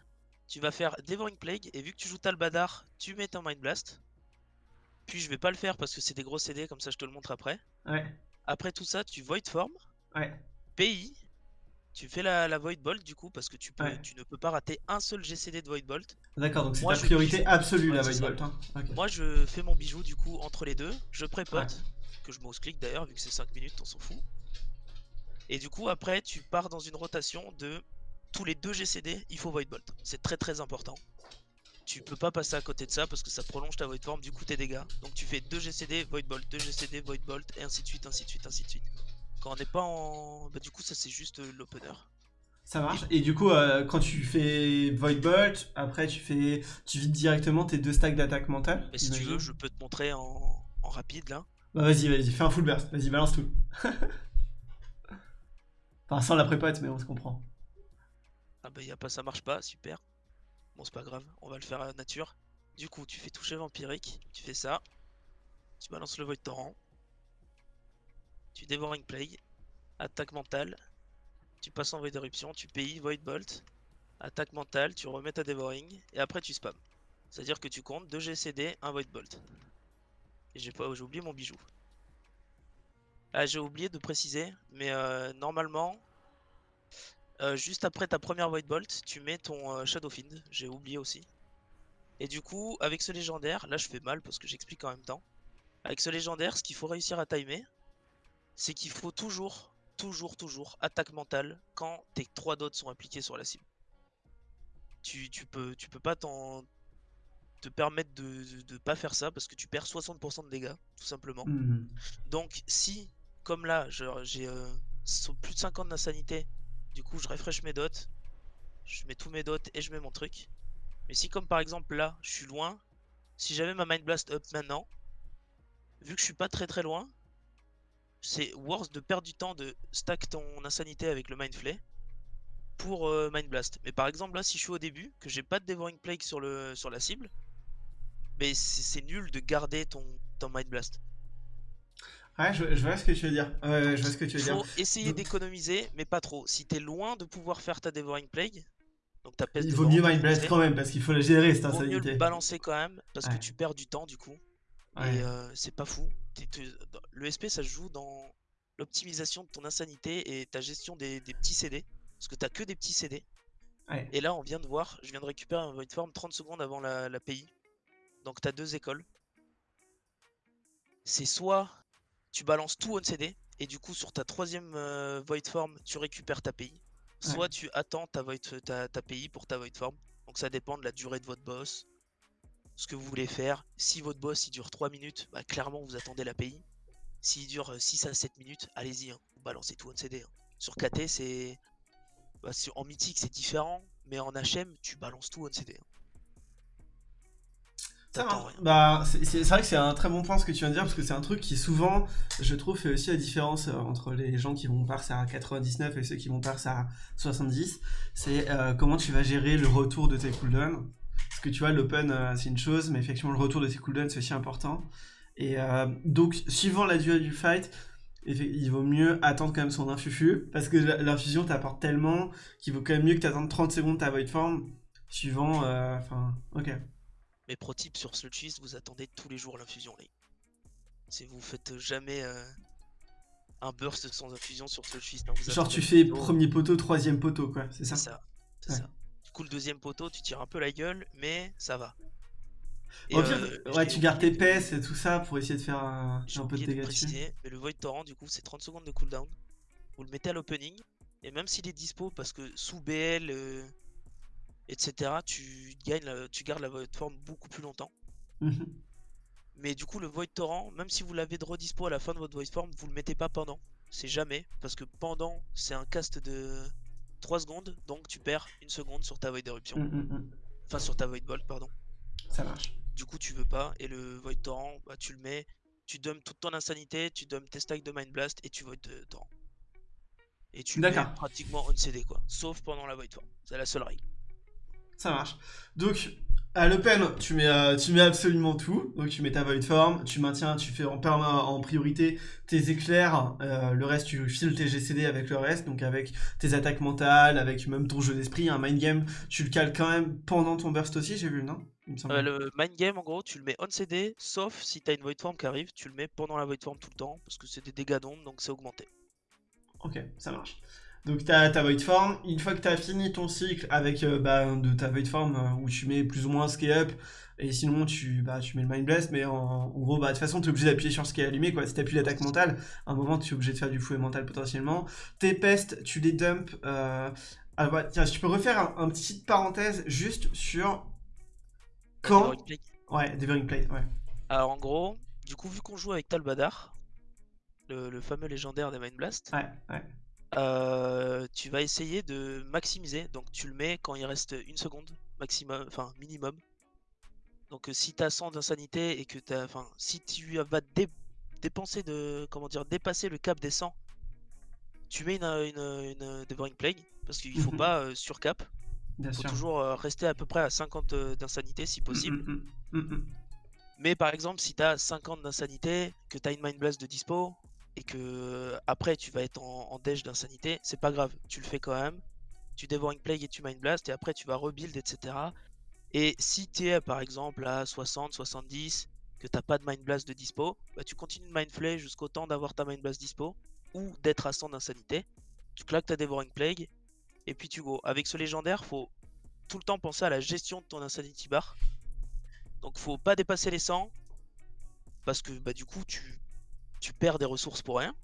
Tu vas faire Devouring Plague et vu que tu joues Talbadar, tu mets ton Mind Blast. Puis je vais pas le faire parce que c'est des gros CD, comme ça je te le montre après. Ouais, Après tout ça, tu Void Form, ouais, pays, tu fais la, la Void Bolt du coup parce que tu, peux, Ouais. tu ne peux pas rater un seul GCD de Void Bolt. d'accord, donc c'est ta priorité absolue Ouais, la Void. Bolt. Hein. Moi je fais mon bijou du coup entre les deux, je prépote, Ouais. que je mouse click d'ailleurs vu que c'est 5 minutes, on s'en fout. Et du coup après tu pars dans une rotation de tous les deux GCD, il faut Void Bolt. C'est très très important. Tu peux pas passer à côté de ça parce que ça prolonge ta Void Form, du coup tes dégâts. Donc tu fais 2 GCD, Void Bolt, 2 GCD, Void Bolt, et ainsi de suite, ainsi de suite, ainsi de suite. Quand on n'est pas en... Bah du coup ça c'est juste euh, l'opener. Ça marche. Et du coup, euh, quand tu fais Void Bolt, après tu fais, tu vides directement tes deux stacks d'attaque mentale. Mais si tu veux, je peux te montrer en, en rapide là. Bah vas-y, vas-y, fais un full burst. Vas-y, balance tout. enfin, sans la prépote, mais on se comprend. Ah bah y a pas, ça marche pas, super. Bon c'est pas grave, on va le faire à nature. Du coup tu fais toucher vampirique, tu fais ça. Tu balances le Void Torrent. Tu Devouring Plague. Attaque mentale. Tu passes en Void Éruption, tu pays Void Bolt. Attaque mentale, tu remets ta Devouring. Et après tu spam. C'est-à-dire que tu comptes 2 GCD, 1 Void Bolt. Et j'ai pas, j'ai oublié mon bijou. Ah j'ai oublié de préciser, mais euh, normalement, euh, juste après ta première Void Bolt, tu mets ton euh, Shadow Fiend, j'ai oublié aussi. Et du coup, avec ce légendaire, là je fais mal parce que j'explique en même temps. Avec ce légendaire, ce qu'il faut réussir à timer, c'est qu'il faut toujours, toujours, toujours attaque mentale quand tes 3 dots sont appliqués sur la cible. Tu, tu peux, tu peux pas t'en te permettre de, de, de pas faire ça parce que tu perds 60% de dégâts, tout simplement. Mhm. Donc si, comme là, j'ai euh, plus de 50 d'insanité, du coup je refresh mes dots, je mets tous mes dots et je mets mon truc. Mais si comme par exemple là, je suis loin, si j'avais ma Mind Blast up maintenant, vu que je suis pas très très loin, c'est worth de perdre du temps de stack ton insanité avec le Mind Flay pour euh, Mind Blast. Mais par exemple là, si je suis au début, que j'ai pas de Devouring Plague sur, le, sur la cible, mais c'est nul de garder ton, ton Mind Blast. Ouais, je, je vois ce que tu veux dire. Ouais, je vois ce que tu veux Il dire. faut essayer d'économiser, mais pas trop. Si t'es loin de pouvoir faire ta Devouring Plague, donc ta peste Il vaut mieux dévorante, Mind Blast c'est- quand même parce qu'il faut la gérer cette vaut mieux insanité. le balancer quand même, parce Ouais. que tu perds du temps du coup. Ouais. Et euh, c'est pas fou. T'es- t'es- dans- Le SP ça se joue dans l'optimisation de ton insanité et ta gestion des, des petits CD. Parce que t'as que des petits CD. Ouais. Et là on vient de voir, je viens de récupérer un Void Form 30 secondes avant la, la PI. Donc t'as deux écoles. C'est soit tu balances tout on CD et du coup sur ta troisième euh, Void Form tu récupères ta PI. Soit tu attends ta, void, ta, ta PI pour ta Void Form. Donc ça dépend de la durée de votre boss. Ce que vous voulez faire. Si votre boss il dure 3 minutes, bah, clairement vous attendez la PI. S'il dure euh, 6 à 7 minutes, allez-y, hein, vous balancez tout on CD. hein. Sur KT c'est... bah, sur- en mythique c'est différent, mais en HM tu balances tout on CD. hein. Ça. Bah, c'est c'est- c'est vrai que c'est un très bon point ce que tu viens de dire parce que c'est un truc qui souvent, je trouve, fait aussi la différence euh, entre les gens qui vont parser à 99 et ceux qui vont parser à 70. C'est euh, comment tu vas gérer le retour de tes cooldowns. Parce que tu vois, l'open euh, c'est une chose, mais effectivement, le retour de tes cooldowns c'est aussi important. Et euh, donc, suivant la durée du fight, il vaut mieux attendre quand même son infufu parce que l'infusion t'apporte tellement qu'il vaut quand même mieux que t'attendes 30 secondes ta void form. Suivant, euh, enfin, ok. Mais pro tip sur Sludge vous attendez tous les jours l'infusion les. Si vous faites jamais euh, un burst sans infusion sur Sludge hein, Genre tu fais premier poteau, troisième poteau, quoi, c'est ça? C'est ça. C'est Ouais. ça. Le deuxième poteau tu tires un peu la gueule mais ça va. Et, Au pire, euh, ouais, tu gardes tes PS et tout ça pour essayer de faire un, un peu de dégâts dessus. mais le Void Torrent du coup c'est 30 secondes de cooldown. Vous le mettez à l'opening, et même s'il est dispo parce que sous BL euh, etc., tu gagnes, la- tu gardes la Void Form beaucoup plus longtemps. Mhm. Mais du coup, le Void Torrent, même si vous l'avez de redispo à la fin de votre Void Form, vous le mettez pas pendant. C'est jamais, parce que pendant, c'est un cast de 3 secondes, donc tu perds une seconde sur ta Void Éruption. Mm, mm, mm. Enfin, sur ta Void Bolt, pardon. Ça marche. Du coup, tu veux pas, et le Void Torrent, bah, tu le mets, tu dumps toute ton insanité, tu dumps tes stacks de Mind Blast, et tu Void euh, Torrent. Et tu mets pratiquement on CD, quoi. Sauf pendant la Void Form. C'est la seule règle. Ça marche. Donc, à l'open, tu mets, euh, tu mets absolument tout. Donc, tu mets ta void form, tu maintiens, tu fais en, en priorité tes éclairs. euh, le reste, tu files tes GCD avec le reste. Donc, avec tes attaques mentales, avec même ton jeu d'esprit, un mind game. Tu le cales quand même pendant ton burst aussi, j'ai vu, non? Il me semble. Euh, le Mind Game, en gros, tu le mets on CD, sauf si t'as une Void Form qui arrive, tu le mets pendant la Void Form tout le temps, parce que c'est des dégâts d'ombre, donc c'est augmenté. Ok, ça marche. Donc tu as ta void form, une fois que tu as fini ton cycle avec euh, bah, de ta void form euh, où tu mets plus ou moins scale up et sinon tu, bah, tu mets le mind blast mais en, en gros bah, de toute façon tu es obligé d'appuyer sur ce qui est allumé quoi. Si tu appuies l'attaque mentale, à un moment tu es obligé de faire du fouet mental potentiellement. Tes pestes, tu les dumps. Euh... Ah, bah, tiens, si tu peux refaire un, un petit parenthèse juste sur quand... Ouais, Devouring Plate, ouais. Alors en gros, du coup, vu qu'on joue avec Talbadar, le, le fameux légendaire des Mind Blast, Ouais, ouais. Euh, tu vas essayer de maximiser. Donc tu le mets quand il reste une seconde maximum, enfin minimum. Donc euh, si t'as 100 d'insanité et que t'as, enfin si tu vas dé- dépenser de, comment dire, dépasser le cap des 100, tu mets une, une, une Devouring Plague parce qu'il faut Mhm. pas euh, surcap. Bien faut sûr. toujours euh, rester à peu près à 50 euh, d'insanité si possible. Mm, mm, mm, mm. Mais par exemple, si t'as 50 d'insanité, que t'as une Mind Blast de dispo, et que euh, après tu vas être en, en d'insanité, c'est pas grave, tu le fais quand même. Tu Devouring Plague et tu Mind Blast, et après tu vas rebuild, etc. Et si tu es par exemple à 60, 70, que t'as pas de Mind Blast de dispo, bah, tu continues de Mind Flay jusqu'au temps d'avoir ta Mind Blast dispo, ou d'être à 100 d'insanité. Tu claques ta Devouring Plague, et puis tu go. Avec ce légendaire, faut tout le temps penser à la gestion de ton Insanity Bar. Donc faut pas dépasser les 100 parce que bah du coup tu, tu perds des ressources pour rien.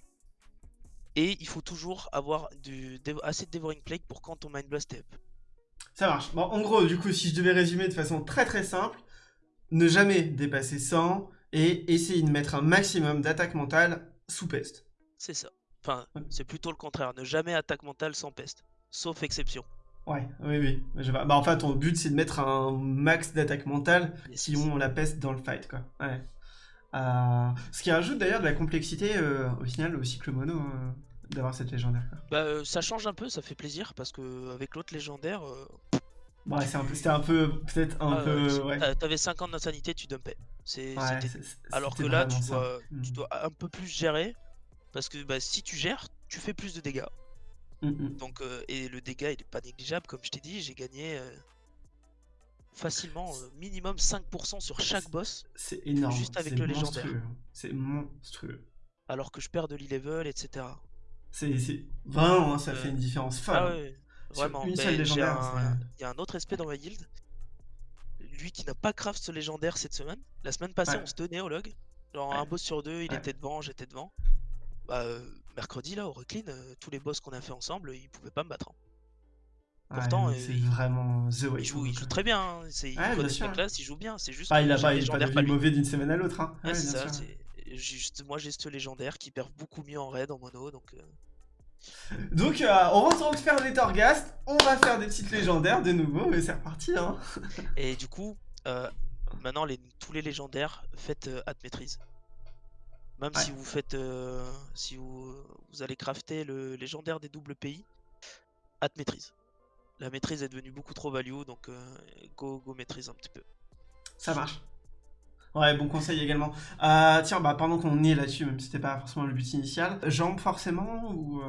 Et il faut toujours avoir du, assez de Devouring Plague pour quand ton Mind Blast est up. Ça marche. Bon, en gros, du coup, si je devais résumer de façon très très simple, ne jamais dépasser 100 et essayer de mettre un maximum d'attaque mentale sous peste. C'est ça. Enfin, Ouais. c'est plutôt le contraire. Ne jamais attaque mentale sans peste. Sauf exception. Ouais, oui, oui. Je vois. Bah, en fait, ton but, c'est de mettre un max d'attaque mentale si on la peste dans le fight, quoi. Ouais. Euh, ce qui rajoute d'ailleurs de la complexité euh, au final au cycle mono euh, d'avoir cette légendaire. Bah, ça change un peu, ça fait plaisir parce que avec l'autre légendaire, ouais, c'est un peu, c'était un peu, peut-être un ah, peu, ouais. t'a- t'avais 50 d'insanité, tu dumpais. Ouais, Alors que là, tu dois, tu Mm. dois un peu plus gérer parce que bah, si tu gères, tu fais plus de dégâts. Mm, mm. Donc, euh, et le dégât, il est pas négligeable, comme je t'ai dit, j'ai gagné euh, facilement euh, minimum 5% sur chaque boss, C'est énorme. Juste avec le légendaire. C'est monstrueux. alors que je perds de l'e-level, etc. C'est vraiment, hein, ça Euh, fait une différence folle. Ah ouais, Sur vraiment. une seule légendaire, un- Il y a un autre SP dans ma guilde, lui qui n'a pas craft ce légendaire cette semaine. La semaine passée, Ouais. on se tenait au log. Genre Ouais. un boss sur deux, il était devant, j'étais devant. Bah, euh, mercredi, là, au Recline, euh, tous les boss qu'on a fait ensemble, ils pouvaient pas me battre. hein. Ouais, pourtant, euh, c'est il- vraiment The Way. Il joue, il joue très bien, hein. c'est, il bien classe, il joue bien, c'est juste Ah, il a pas, il pas devenu mauvais d'une semaine à l'autre. Hein. Ouais, c'est ça, juste, moi j'ai ce légendaire qui perd beaucoup mieux en raid, en mono, donc... euh, Donc, euh, on retourne faire des Torghast. On va faire des petites légendaires de nouveau. Et c'est reparti. Hein. Et du coup, euh, maintenant les, tous les légendaires, faites hâte maîtrise. Même si vous faites, euh, si vous, vous allez crafter le légendaire des doubles pays, hâte maîtrise. La maîtrise est devenue beaucoup trop value, donc euh, go, go maîtrise un petit peu. Ça marche. Ouais, bon conseil également. Euh, tiens, bah, pendant qu'on est là-dessus, même si c'était pas forcément le but initial, jambes forcément ou. euh,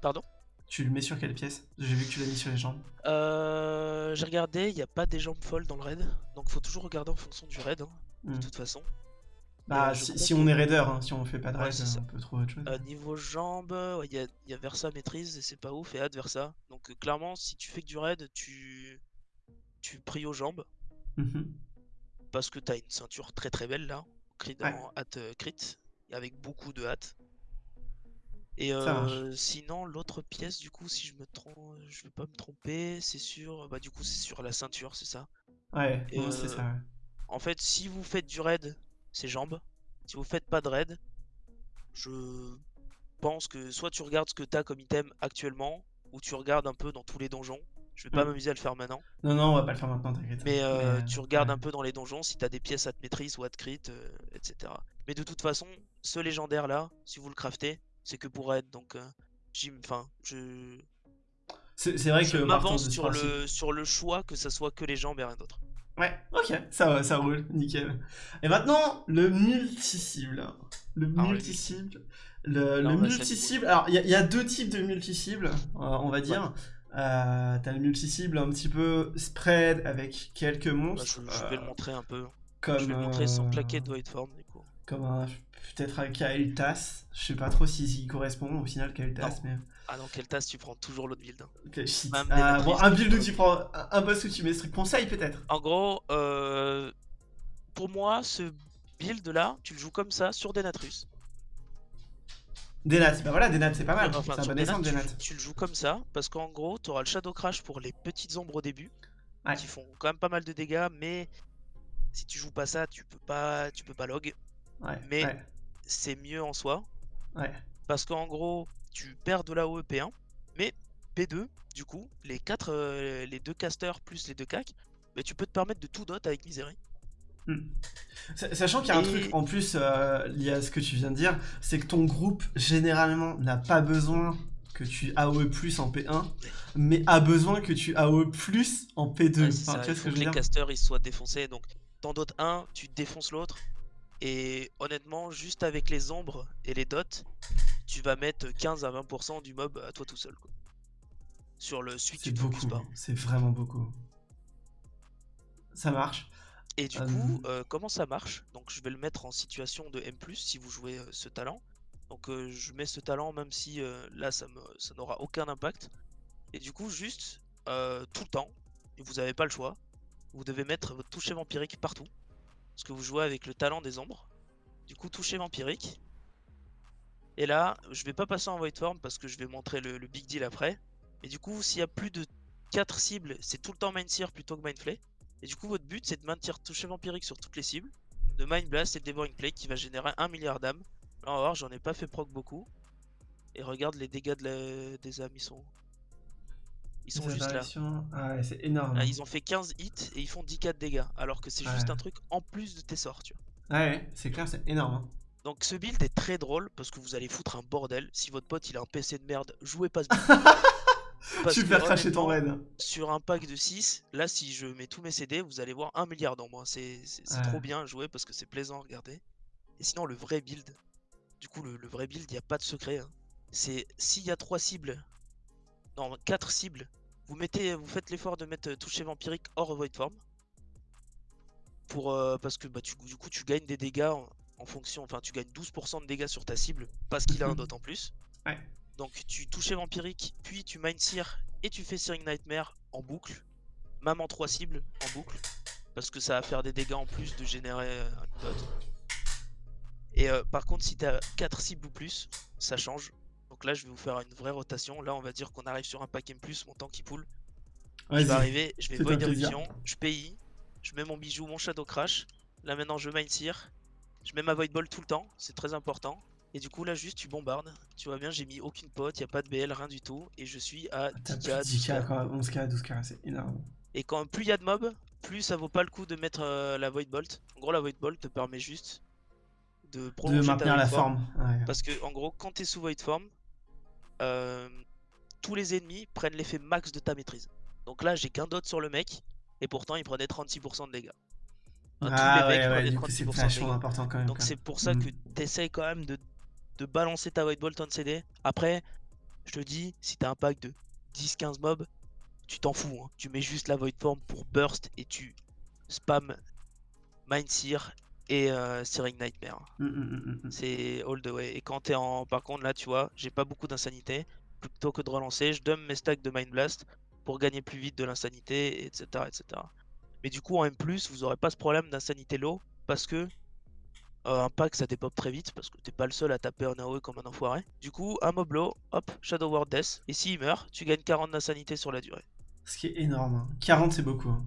Pardon? Tu le mets sur quelle pièce? J'ai vu que tu l'as mis sur les jambes. Euh, J'ai regardé, il n'y a pas des jambes folles dans le raid, donc faut toujours regarder en fonction du raid, hein, Hmm. de toute façon. Bah, euh, si, on est raider, hein, si on fait pas de Ouais, raid, c'est ça. on peut trouver autre chose. Euh, niveau jambes, ouais, il y, a, y a Versa maîtrise et c'est pas ouf, et Adversa. Donc euh, clairement, si tu fais que du raid, tu, tu pries aux jambes, Mhm. parce que t'as une ceinture très très belle là, crit Ouais. en hâte euh, crit, avec beaucoup de hâte. Et euh, sinon, l'autre pièce, du coup, si je me trompe, je vais pas me tromper, c'est sur, bah du coup, c'est sur la ceinture, c'est ça. Ouais, bon, c'est euh, ça. ouais. En fait, si vous faites du raid, c'est jambes. Si vous faites pas de raid, je pense que soit tu regardes ce que t'as comme item actuellement, ou tu regardes un peu dans tous les donjons. Je vais pas Mm. m'amuser à le faire maintenant. Non, non, on va pas le faire maintenant, t'inquiète. Mais euh, Mais, tu regardes ouais. un peu dans les donjons si t'as des pièces à te maîtrise ou à te crit, euh, etc. Mais de toute façon, ce légendaire là, si vous le craftez, c'est que pour raid. Donc, euh, j'y- enfin, je, C'est vrai je que m'avance le, sur le choix que ça soit que les jambes et rien d'autre. Ouais, ok, ça ça roule, nickel. Et maintenant, le multi-cible. Le le multi-cible. Le, le multi-cible. Alors, il y, a- il y a deux types de multi-cibles, euh, on va dire. Euh, T'as le multi-cible un petit peu spread avec quelques Bah, monstres. je, je vais le euh, montrer un peu. comme, je vais le montrer sans euh, claquer de Void Form du coup. Comme. Peut-être un Kael'thas. Je sais pas trop s'il si, correspond au final, Kael'thas, mais. Ah non, quelle tasse tu prends toujours l'autre build. hein. Ok, shit. Même Ah, bon, un build où tu prends. Un, un boss où tu mets strict conseil, peut-être. En gros, euh, pour moi, ce build là, tu le joues comme ça sur Denatrus. Denat, bah voilà, Denat, c'est pas mal. Enfin, c'est un bon Denat, exemple, tu, Denat. tu le joues comme ça parce qu'en gros, tu auras le Shadow Crash pour les petites ombres au début Ouais. qui font quand même pas mal de dégâts, mais si tu joues pas ça, tu peux pas, tu peux pas log. Ouais, Mais- ouais, C'est mieux en soi parce qu'en gros, tu perds de l'AOE P1, mais P2, du coup, les quatre, euh, les deux casters plus les deux cacs, mais tu peux te permettre de tout dot avec Misery. Hmm. Sa- Sachant qu'il y a un truc en plus euh, lié à ce que tu viens de dire, c'est que ton groupe généralement n'a pas besoin que tu AOE plus en P1, mais a besoin que tu AOE plus en P2. Ouais, c'est Enfin, ça, tu vois il faut que les casters ils soient défoncés. Donc, t'en dotes un, tu défonces l'autre. Et honnêtement, juste avec les ombres et les dots, tu vas mettre 15 à 20% du mob à toi tout seul. quoi. Sur le suite, C'est tu te beaucoup, pas. c'est vraiment beaucoup. Ça marche. Et du Euh, coup, euh, comment ça marche? Donc, je vais le mettre en situation de M, si vous jouez euh, ce talent. Donc, euh, je mets ce talent même si euh, là ça, n'aura aucun impact. Et du coup, juste euh, tout le temps, et vous n'avez pas le choix, vous devez mettre votre toucher vampirique partout. Parce que vous jouez avec le talent des ombres. Du coup, toucher vampirique. Et là, je vais pas passer en void form parce que je vais montrer le, le big deal après. Mais du coup, s'il y a plus de 4 cibles, c'est tout le temps Mind Sear plutôt que Mind Flay. Et du coup, votre but c'est de maintenir toucher vampirique sur toutes les cibles, de Mind Blast et de Devouring Plague qui va générer 1 milliard d'âmes. Là, on va voir, j'en ai pas fait proc beaucoup. Et regarde les dégâts de la- des âmes, ils sont. Ils sont Les juste là. Ah ouais, c'est énorme. Là, ils ont fait 15 hits et ils font 10k de dégâts. Alors que c'est juste un truc en plus de tes sorts, tu vois. Ouais, ouais, c'est clair, c'est énorme. hein. Donc ce build est très drôle parce que vous allez foutre un bordel. Si votre pote il a un PC de merde, jouez pas ce build. Parce tu fais cracher ton raid. Sur un pack de 6, là si je mets tous mes CD, vous allez voir un milliard dans moi. C'est c'est- Ouais. trop bien à jouer parce que c'est plaisant à regarder. Et sinon le vrai build, du coup le, le vrai build, il n'y a pas de secret. hein. C'est s'il y a 3 cibles, non 4 cibles, vous mettez, vous faites l'effort de mettre euh, toucher vampirique hors void form. Pour, euh, parce que bah, tu, du coup tu gagnes des dégâts en, fonction, enfin tu gagnes 12% de dégâts sur ta cible parce qu'il a un dot en plus. Ouais. Donc tu touchais vampirique, puis tu mind sear et tu fais Searing Nightmare en boucle, même en 3 cibles en boucle, parce que ça va faire des dégâts en plus de générer un dot. Et euh, par contre si t'as 4 cibles ou plus, ça change. Donc là je vais vous faire une vraie rotation, là on va dire qu'on arrive sur un pack M+, mon temps qui poule. Je vais arriver, je vais Void je PI, je mets mon bijou, mon Shadow Crash. Là maintenant je Mind Sear, je mets ma Void Ball tout le temps, c'est très important. Et du coup là juste tu bombardes, tu vois bien j'ai mis aucune pote, y a pas de BL, rien du tout. Et je suis à T'as 10k, plus de 10k, 12K. quoi, 11k, 12k, c'est énorme. Et quand plus il y a de mobs, plus ça vaut pas le coup de mettre euh, la Void Bolt. En gros la Void Bolt te permet juste de De maintenir la Form. forme. Ouais. Parce que en gros, quand t'es sous Void Form, euh, tous les ennemis prennent l'effet max de ta maîtrise. Donc là, j'ai qu'un dot sur le mec, et pourtant il prenait 36% de dégâts. Tous Ah les mecs ouais, ouais, prenaient du coup, c'est 36% de vachement dégâts. important quand même. Donc c'est pour ça Mm. que t'essayes quand même de, de balancer ta Void Bolt en CD. Après, je te dis, si t'as un pack de 10-15 mobs, tu t'en fous. hein. Tu mets juste la Void Form pour burst et tu spam Mind Sear et euh, Searing Nightmare. Mm, mm. C'est all the way. Et quand t'es en. Par contre, là, tu vois, j'ai pas beaucoup d'insanité. Plutôt que de relancer, je donne mes stacks de Mind Blast pour gagner plus vite de l'insanité, etc., etc. Mais du coup, en M, vous aurez pas ce problème d'insanité low parce que Euh, un pack ça dépop très vite parce que t'es pas le seul à taper un AOE comme un enfoiré. Du coup, un mob low, hop, Shadow Word Death. Et s'il meurt, tu gagnes 40 d'insanité sur la durée. Ce qui est énorme. hein. 40, c'est beaucoup. hein.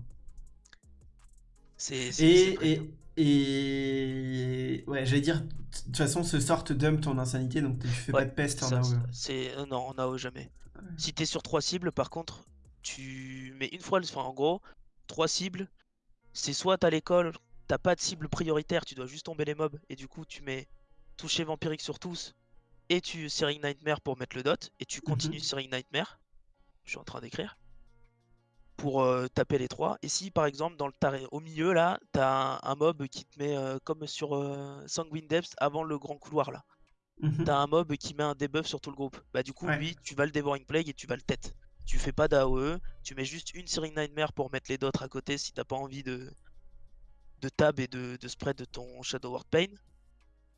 C'est. Et, et, et... Ouais, j'allais dire, de toute façon, ce sort te dump ton insanité, donc tu fais Ouais, pas de peste en AOE. C'est. euh, non, en AOE jamais. Ouais. Si t'es sur trois cibles, par contre, tu mets une fois. le- Enfin, en gros, trois cibles. C'est soit à l'école, t'as pas de cible prioritaire, tu dois juste tomber les mobs. Et du coup, tu mets toucher vampirique sur tous. Et tu Searing Nightmare pour mettre le dot. Et tu continues Mhm. Searing Nightmare. Je suis en train d'écrire. Pour euh, taper les trois. Et si par exemple, dans le taré- au milieu là, t'as un, un mob qui te met euh, comme sur euh, Sanguine Depths avant le grand couloir là. Mhm. T'as un mob qui met un debuff sur tout le groupe. Bah du coup Ouais. lui tu vas le Devouring Plague et tu vas le tête. Tu fais pas d'AOE, tu mets juste une Searing Nightmare pour mettre les d'autres à côté si t'as pas envie de, de tab et de, de spread de ton Shadow Word Pain.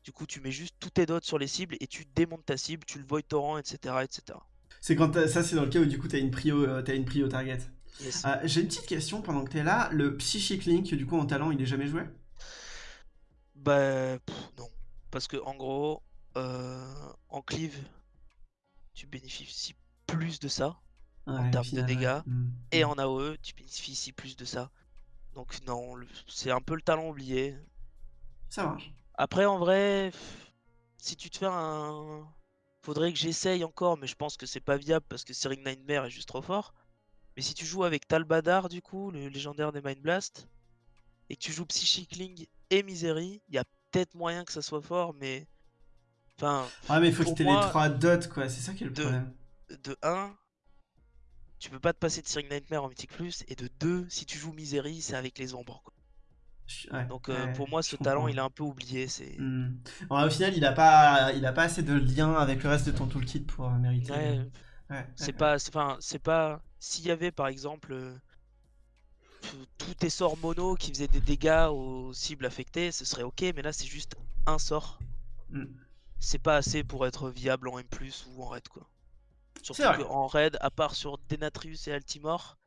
Du coup tu mets juste tous tes dots sur les cibles et tu démontes ta cible, tu le Void Torrent, etc. etc. C'est quand ça, c'est dans le cas où du coup t'as une prio, euh, t'as une prio target. Yes. Euh, J'ai une petite question pendant que t'es là. Le Psychic Link, du coup, en talent, il est jamais joué? Bah pff, non. Parce que en gros, euh, en cleave, tu bénéficies plus de ça. Ouais, au termes de final, dégâts, Mm. Et en AOE, tu bénéficies plus de ça. Donc non, le- c'est un peu le talent oublié. Ça marche. Après, en vrai, si tu te fais un... Faudrait que j'essaye encore, mais je pense que c'est pas viable parce que Searing Nightmare est juste trop fort. Mais si tu joues avec Talbadar, du coup, le légendaire des Mind Blast, et que tu joues Psychic Link et Misery, il y a peut-être moyen que ça soit fort, mais... Enfin, Ouais, mais il faut que t'aies les trois dots, quoi. C'est ça qui est le de- problème. de 1, tu peux pas te passer de Searing Nightmare en Mythic Plus, et de 2, si tu joues Misery, c'est avec les ombres. quoi. Ouais, Donc euh, ouais, pour moi, ce talent, il est un peu oublié. C'est Hmm. Bon, au final, il a pas, il a pas assez de lien avec le reste de ton toolkit pour euh, mériter. Ouais, euh, c'est pas, enfin, c'est pas. S'il y avait par exemple euh, tous tes sorts mono qui faisaient des dégâts aux cibles affectées, ce serait ok. Mais là, c'est juste un sort. Hmm. C'est pas assez pour être viable en M+ ou en raid quoi. Surtout qu'en raid, à part sur Denatrius et Altimore,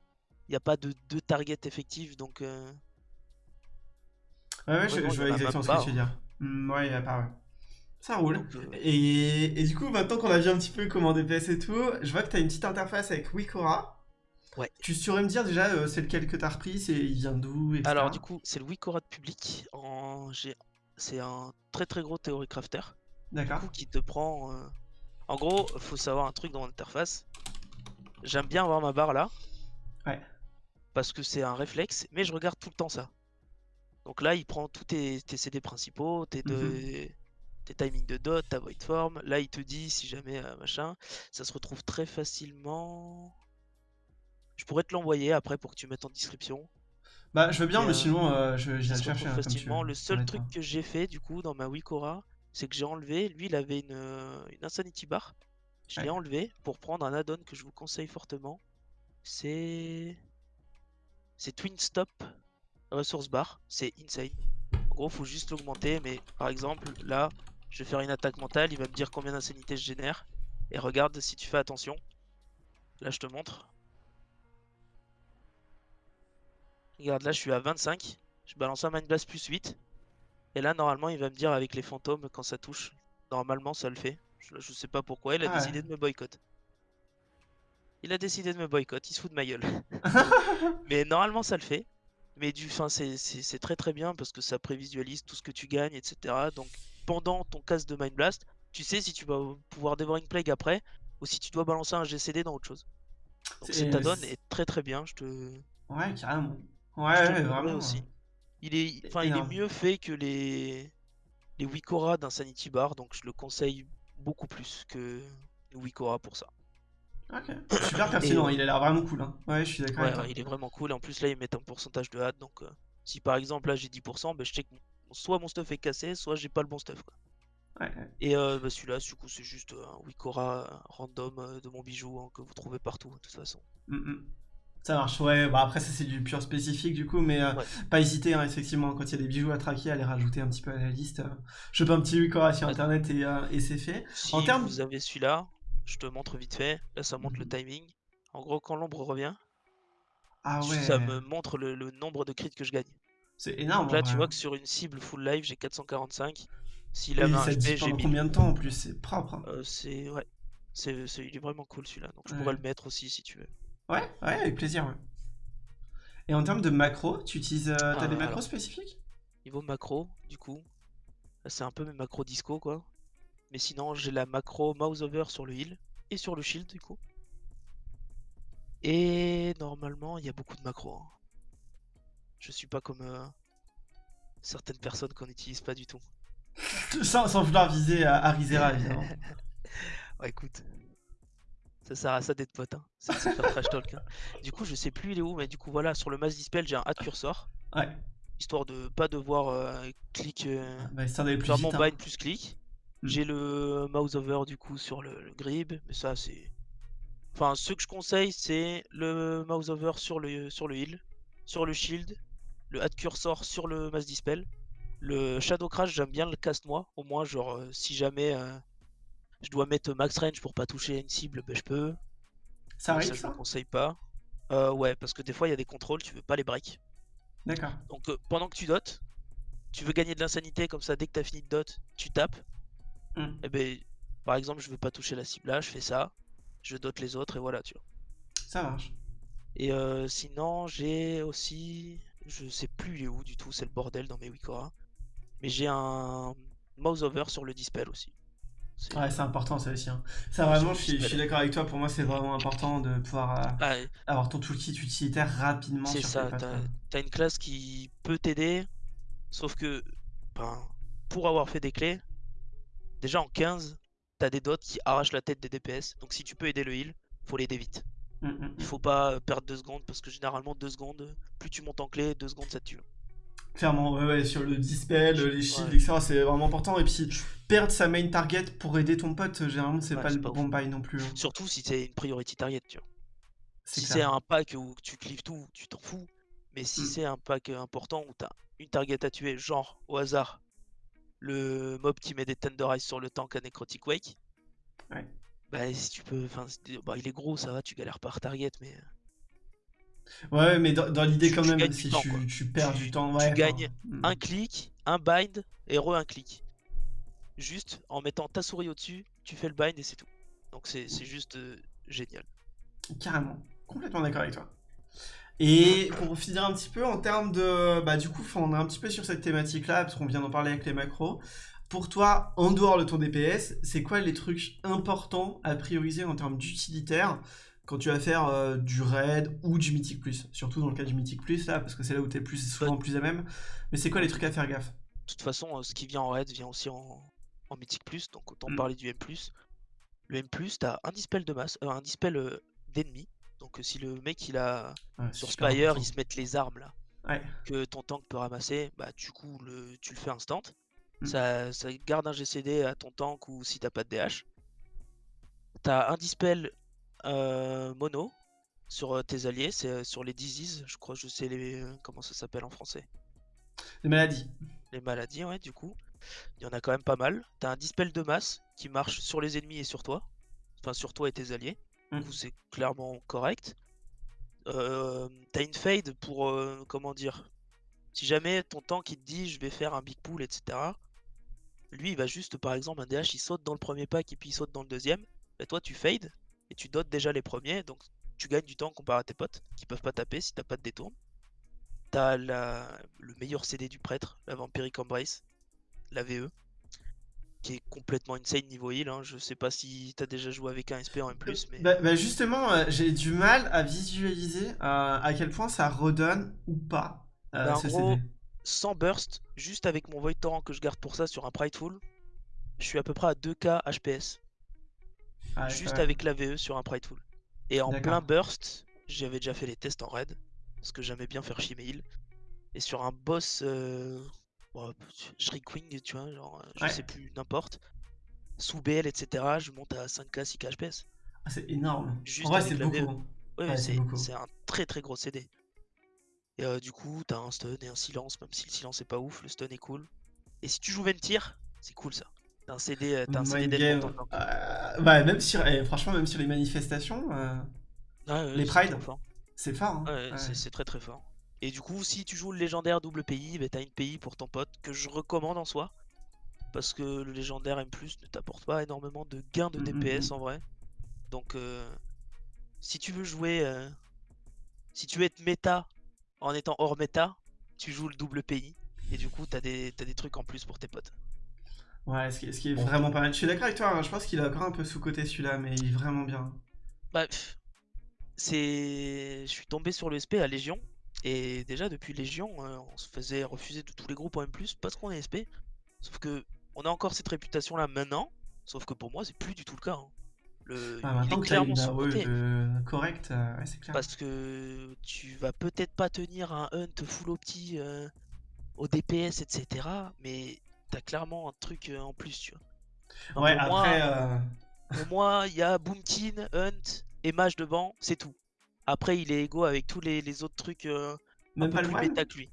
il n'y a pas de deux targets effectifs, donc. euh, Ouais, ouais, je, je vois exactement ce que tu veux dire. Hmm, ouais, il a pas, ouais. Ça roule. donc, euh, Et, et du coup, maintenant qu'on a vu un petit peu comment DPS et tout, je vois que tu as une petite interface avec Wikora. Ouais. Tu saurais me dire déjà, euh, c'est lequel que tu as repris, c'est, il vient d'où. Alors du coup, c'est le Wikora de public. En... C'est un très très gros théorie crafter. Du D'accord. coup, qui te prend. En gros, faut savoir un truc dans l'interface. J'aime bien avoir ma barre là. Ouais. Parce que c'est un réflexe, mais je regarde tout le temps ça. Donc là, il prend tous tes, tes CD principaux, tes, deux- Mhm. tes timings de dot, ta void form. Là, il te dit si jamais euh, machin. Ça se retrouve très facilement. Je pourrais te l'envoyer après pour que tu mettes en description. Bah, je veux bien, Et, mais euh, sinon, euh, je, se chercher retrouve hein, comme tu veux. facilement. Le seul truc que j'ai fait du coup dans ma Wikora, c'est que j'ai enlevé. Lui, il avait une, euh, une Insanity Bar. Je l'ai Ouais. enlevé pour prendre un add-on que je vous conseille fortement. C'est. C'est Twin Stop Resource Bar. C'est insane. En gros, faut juste l'augmenter. Mais par exemple, là, je vais faire une attaque mentale. Il va me dire combien d'insanité je génère. Et regarde si tu fais attention. Là, je te montre. Regarde, là, je suis à 25. Je balance un Mind Blast plus 8. Et là, normalement, il va me dire avec les fantômes quand ça touche. Normalement, ça le fait. Je, je sais pas pourquoi. Il a Ah ouais. décidé de me boycott. Il a décidé de me boycott. Il se fout de ma gueule. Mais normalement, ça le fait. Mais du, fin, c'est très très bien parce que ça prévisualise tout ce que tu gagnes, etc. Donc, pendant ton casse de Mind Blast, tu sais si tu vas pouvoir Devouring Plague après ou si tu dois balancer un GCD dans autre chose. Donc, C'est- cet add-on est très très bien. Je te, Ouais, carrément. Ouais, ouais, vraiment. aussi. Il est, enfin, il est mieux fait que les les Wikora d'un Sanity Bar, donc je le conseille beaucoup plus que Wikora pour ça. Ok. Super pertinent, il a l'air vraiment cool. Hein. Ouais, je suis d'accord Ouais, ouais, il est vraiment cool. Et en plus, là, ils mettent un pourcentage de hâte. Donc, euh, si par exemple, là, j'ai 10%, bah, je sais que soit mon stuff est cassé, soit j'ai pas le bon stuff. quoi. Ouais, ouais. Et euh, bah, celui-là, du coup, c'est juste euh, un Wikora random euh, de mon bijou hein, que vous trouvez partout, de toute façon. Mm, mm. Ça marche, ouais. Bah après, ça c'est du pur spécifique du coup, mais euh, Ouais. pas hésiter, hein, effectivement, quand il y a des bijoux à traquer, à les rajouter un petit peu à la liste. Euh, je peux un petit Wikora sur internet et, euh, et c'est fait. Si En termes- vous avez celui-là, je te montre vite fait. Là, ça montre le Mhm. timing. En gros, quand l'ombre revient, Ah ouais. ça me montre le, le nombre de crits que je gagne. C'est énorme. Donc là, tu vois hein. que sur une cible full life, j'ai 445. S'il avait un HP, j'ai pendant 1000. combien de temps en plus C'est propre. hein. Euh, c'est ouais, c'est c'est- il est vraiment cool celui-là. Donc je pourrais le mettre aussi si tu veux. Ouais, ouais, avec plaisir. ouais. Et en termes de macro, tu utilises. euh, T'as Ah, des macros alors. spécifiques? Niveau macro, du coup, c'est un peu mes macros disco quoi. Mais sinon, j'ai la macro mouse over sur le heal et sur le shield du coup. Et normalement, il y a beaucoup de macros. hein. Je suis pas comme euh, certaines personnes qu'on n'utilise pas du tout. sans, sans vouloir viser à Arizera, évidemment. Ouais, écoute, ça sert à ça d'être pote. Hein. C'est faire trash talk. hein. Du coup, je sais plus il est où, mais du coup, voilà, sur le mass dispel, j'ai un add cursor. Ouais, Histoire de pas devoir euh, clic. euh, bah, histoire d'aller plus faire mon hein. bind plus clic. Mm. J'ai le mouse over du coup sur le, le grib, mais ça c'est. Enfin, ce que je conseille, c'est le mouse over sur le, sur le heal, sur le shield, le add cursor sur le mass dispel. Le shadow crash, j'aime bien le cast moi. Au moins, genre, euh, si jamais euh, je dois mettre max range pour pas toucher une cible, ben, je peux. Ça arrive je ça ne conseille pas. Euh, ouais, parce que des fois, il y a des contrôles, tu veux pas les break. D'accord. Donc euh, pendant que tu dotes, tu veux gagner de l'insanité comme ça, dès que tu as fini de dot, tu tapes. Hmm. Et ben, par exemple, je veux pas toucher la cible là, je fais ça, je dote les autres et voilà, tu vois. Ça marche. Et euh, sinon, j'ai aussi, je sais plus il est où du tout, c'est le bordel dans mes Wikora. Mais j'ai un mouse over sur le dispel aussi. C'est- Ouais, c'est important ça aussi. hein. Ça vraiment, je suis, je suis dispel. d'accord avec toi. Pour moi, c'est vraiment important de pouvoir euh, Ah, avoir ton toolkit utilitaire rapidement c'est sur ça, t'as une classe qui peut t'aider, sauf que ben, pour avoir fait des clés, déjà en 15, t'as des dots qui arrachent la tête des DPS. Donc si tu peux aider le heal, faut l'aider vite. Mm, mm, Il mm. faut pas euh, perdre 2 secondes parce que généralement 2 secondes, plus tu montes en clé, 2 secondes ça te tue. Clairement, ouais, ouais, sur le dispel, les shields, Ouais. etc., c'est vraiment important. Et puis, perdre sa main target pour aider ton pote, généralement, c'est Ouais, pas le pas bon bail non plus. hein. Surtout si c'est une priority target, tu vois. Si c'est un pack où tu clives tout, tu t'en fous. Mais si Mm. c'est un pack euh, important où t'as une target à tuer, genre au hasard, le mob qui met des Tender Eyes sur le tank à Necrotic Wake, Ouais. bah si tu peux, enfin, bah, il est gros, ça va, tu galères par target, mais Ouais, mais dans, dans l'idée Tu- quand tu même, si temps, tu, tu perds Tu- du temps, tu ouais. enfin, gagnes mm. un clic, un bind et re un clic. Juste en mettant ta souris au-dessus, tu fais le bind et c'est tout. Donc c'est c'est juste euh, génial. Carrément, complètement d'accord avec toi. Et pour finir un petit peu en termes de. Bah, du coup, on est un petit peu sur cette thématique-là, parce qu'on vient d'en parler avec les macros. Pour toi, en dehors de ton DPS, c'est quoi les trucs importants à prioriser en termes d'utilitaire quand tu vas faire euh, du raid ou du mythic plus Surtout dans le cas du mythic plus, là, parce que c'est là où tu es plus, souvent plus à même. Mais c'est quoi les trucs à faire gaffe? De toute façon, euh, ce qui vient en raid vient aussi en, en Mythic Plus, donc autant Mm. parler du M+. Le M+, t'as un dispel de masse, euh, un dispel euh, d'ennemi. Donc si le mec il a Ouais, sur Spire, important. ils se mettent les armes là Ouais, que ton tank peut ramasser, bah du coup le, tu le fais instant. Mm. Ça, ça garde un GCD à ton tank ou si t'as pas de DH. T'as un dispel mono sur euh, tes alliés, c'est euh, sur les diseases, je crois, je sais les, euh, comment ça s'appelle en français. les maladies. Les maladies, ouais, du coup. Il y en a quand même pas mal. T'as un dispel de masse qui marche sur les ennemis et sur toi. Enfin, sur toi et tes alliés. Mm. Du coup, c'est clairement correct. Euh, T'as une fade pour, euh, comment dire, si jamais ton tank il te dit je vais faire un big pool, etc. Lui, il va juste, par exemple, un DH, il saute dans le premier pack et puis il saute dans le deuxième. Et toi, tu fades et tu dotes déjà les premiers. Donc, tu gagnes du temps comparé à tes potes qui peuvent pas taper si t'as pas de détourne. T'as la... le meilleur CD du prêtre, la Vampiric Embrace, la VE, qui est complètement insane niveau heal. hein. Je sais pas si t'as déjà joué avec un SP en M+, mais Bah, bah, justement, euh, j'ai du mal à visualiser euh, à quel point ça redonne ou pas euh, Bah, en gros, CD. sans burst, juste avec mon Void Torrent que je garde pour ça sur un Prideful, je suis à peu près à 2k HPS. Ah, juste avec la VE sur un Prideful. Et en plein burst, j'avais déjà fait les tests en raid, parce que j'aimais bien faire chier mes heals. Et sur un boss, euh... bon, Shriekwing, tu vois, genre, euh, je Ouais. sais plus, n'importe, sous BL, etc., je monte à 5k, 6k HPS. Ah, c'est énorme. Juste en vrai, avec c'est beaucoup. Ouais, c'est un très très gros CD. Et euh, du coup, t'as un stun et un silence, même si le silence est pas ouf, le stun est cool. Et si tu joues Ventir, c'est cool ça. T'as un CD, euh, t'as un CD game. euh, ouais, même sur, eh, franchement, même sur les manifestations, euh, ouais, les c'est Pride, trop fort. c'est fort. hein. Ouais, Ouais. c'est- très très fort. Et du coup, si tu joues le légendaire double PI, bah, t'as une PI pour ton pote que je recommande en soi. Parce que le légendaire M+, ne t'apporte pas énormément de gains de Mm, mm, DPS mm. en vrai. Donc, euh, si tu veux jouer, si tu veux être méta en étant hors méta, tu joues le double PI. Et du coup, t'as des, t'as des trucs en plus pour tes potes. Ouais, ce qui, ce qui est vraiment pas mal. Je suis d'accord avec toi, hein, je pense qu'il est encore un peu sous-côté celui-là, mais il est vraiment bien. Bah, c'est. Je suis tombé sur le SP à Légion. Et déjà, depuis Légion, euh, on se faisait refuser de tous les groupes en M, parce qu'on est SP. Sauf que on a encore cette réputation là maintenant. Sauf que pour moi, c'est plus du tout le cas. hein. Le... Ah, il maintenant est clairement de... correcte, euh, ouais, c'est clair. Parce que tu vas peut-être pas tenir un hunt full opti euh, au DPS, etc. Mais t'as clairement un truc euh, en plus, tu vois. Ouais, pour moi, après, euh, Pour moi, il y a Boomkin, Hunt et Mage de banc, c'est tout. Après, il est égaux avec tous les, les autres trucs euh, un même peu pas le plus méta que lui.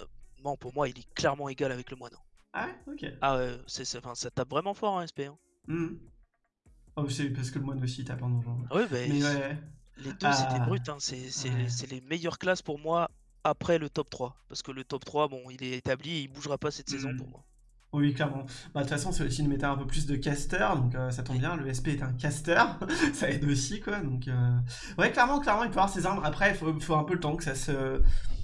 Euh, Non, pour moi, il est clairement égal avec le moine. Ah ok. Ah ouais, c'est, enfin, ça tape vraiment fort en SP. Hein. Hmm. Oh, c'est parce que le moine aussi tape en donjon. Ah bah, Mais ouais, les deux, des Ah, brutes. Hein. C'est, c'est- ouais. c'est les meilleures classes pour moi après le top 3. Parce que le top 3, bon, il est établi et il bougera pas cette saison Hmm. pour moi. Oui, clairement. Bah, de toute façon, c'est aussi une méta un peu plus de caster, donc euh, ça tombe bien. Le SP est un caster, ça aide aussi, quoi. Donc, euh, ouais, clairement, clairement, il peut avoir ses armes. Après, il faut, faut un peu le temps que ça se,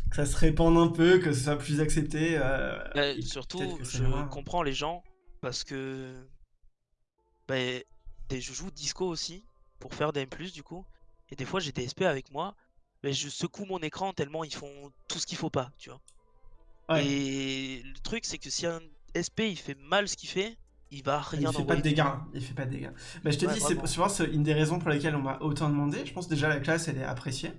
que ça se répande un peu, que ce soit plus accepté. euh, Bah, surtout, ça je comprends les gens parce que bah, des- je joue disco aussi pour faire des M+, du coup. Et des fois, j'ai des SP avec moi, mais je secoue mon écran tellement ils font tout ce qu'il faut pas, tu vois. Ouais. Et le truc, c'est que si un SP il fait mal ce qu'il fait, il va Il rien fait pas de dégâts. Il fait pas de dégâts. Bah, je te Ouais, dis, c'est c'est une des raisons pour lesquelles on m'a autant demandé. Je pense déjà la classe, elle est appréciée.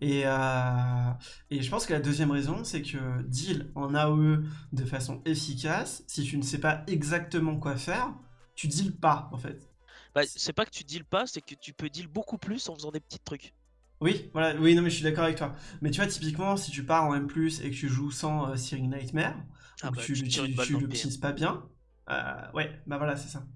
Et, euh, et je pense que la deuxième raison, c'est que deal en AOE de façon efficace, si tu ne sais pas exactement quoi faire, tu deal pas, en fait. Bah, c'est pas que tu deals pas, c'est que tu peux deal beaucoup plus en faisant des petits trucs. Oui, voilà, oui, non, mais je suis d'accord avec toi. Mais tu vois, typiquement, si tu pars en M+, et que tu joues sans euh, Searing Nightmare, Ah bah, tu, tu l'optimises pas bien, euh, ouais, bah voilà, c'est ça.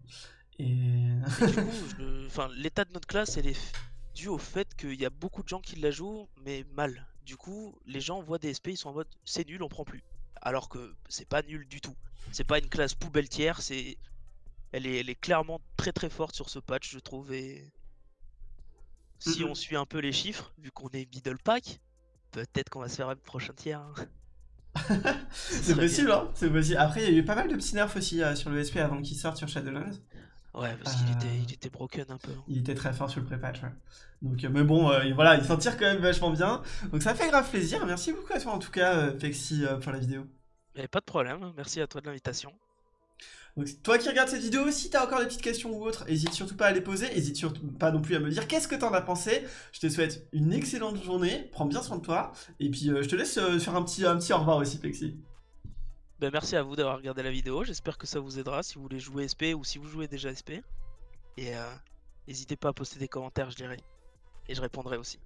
Et... Et du coup, enfin, l'état de notre classe, elle est due au fait qu'il y a beaucoup de gens qui la jouent, mais mal. Du coup, les gens voient des SP, ils sont en mode c'est nul, on prend plus. Alors que c'est pas nul du tout. C'est pas une classe poubelle tiers, c'est. Elle est, elle est clairement très très forte sur ce patch, je trouve. Et si on suit un peu les chiffres, vu qu'on est middle pack, peut-être qu'on va se faire un prochain tiers. hein. Ce c'est bien. possible, hein, c'est possible. Après, il y a eu pas mal de petits nerfs aussi euh, sur le SP avant qu'il sorte sur Shadowlands. Ouais, parce qu'il était, Euh, il était broken un peu. hein. Il était très fort sur le pré-patch, ouais. Donc, euh, mais bon, euh, voilà, il s'en tire quand même vachement bien. Donc ça fait grave plaisir. Merci beaucoup à toi en tout cas, Pexi, pour la vidéo. Mais pas de problème, merci à toi de l'invitation. Donc toi qui regardes cette vidéo, si t'as encore des petites questions ou autres, hésite surtout pas à les poser, hésite surtout pas non plus à me dire qu'est-ce que t'en as pensé? Je te souhaite une excellente journée, prends bien soin de toi, et puis euh, je te laisse euh, faire un petit, un petit au revoir aussi, Plexi. Ben, merci à vous d'avoir regardé la vidéo, j'espère que ça vous aidera si vous voulez jouer SP ou si vous jouez déjà SP. Et euh, n'hésitez pas à poster des commentaires, je lirai. Et je répondrai aussi.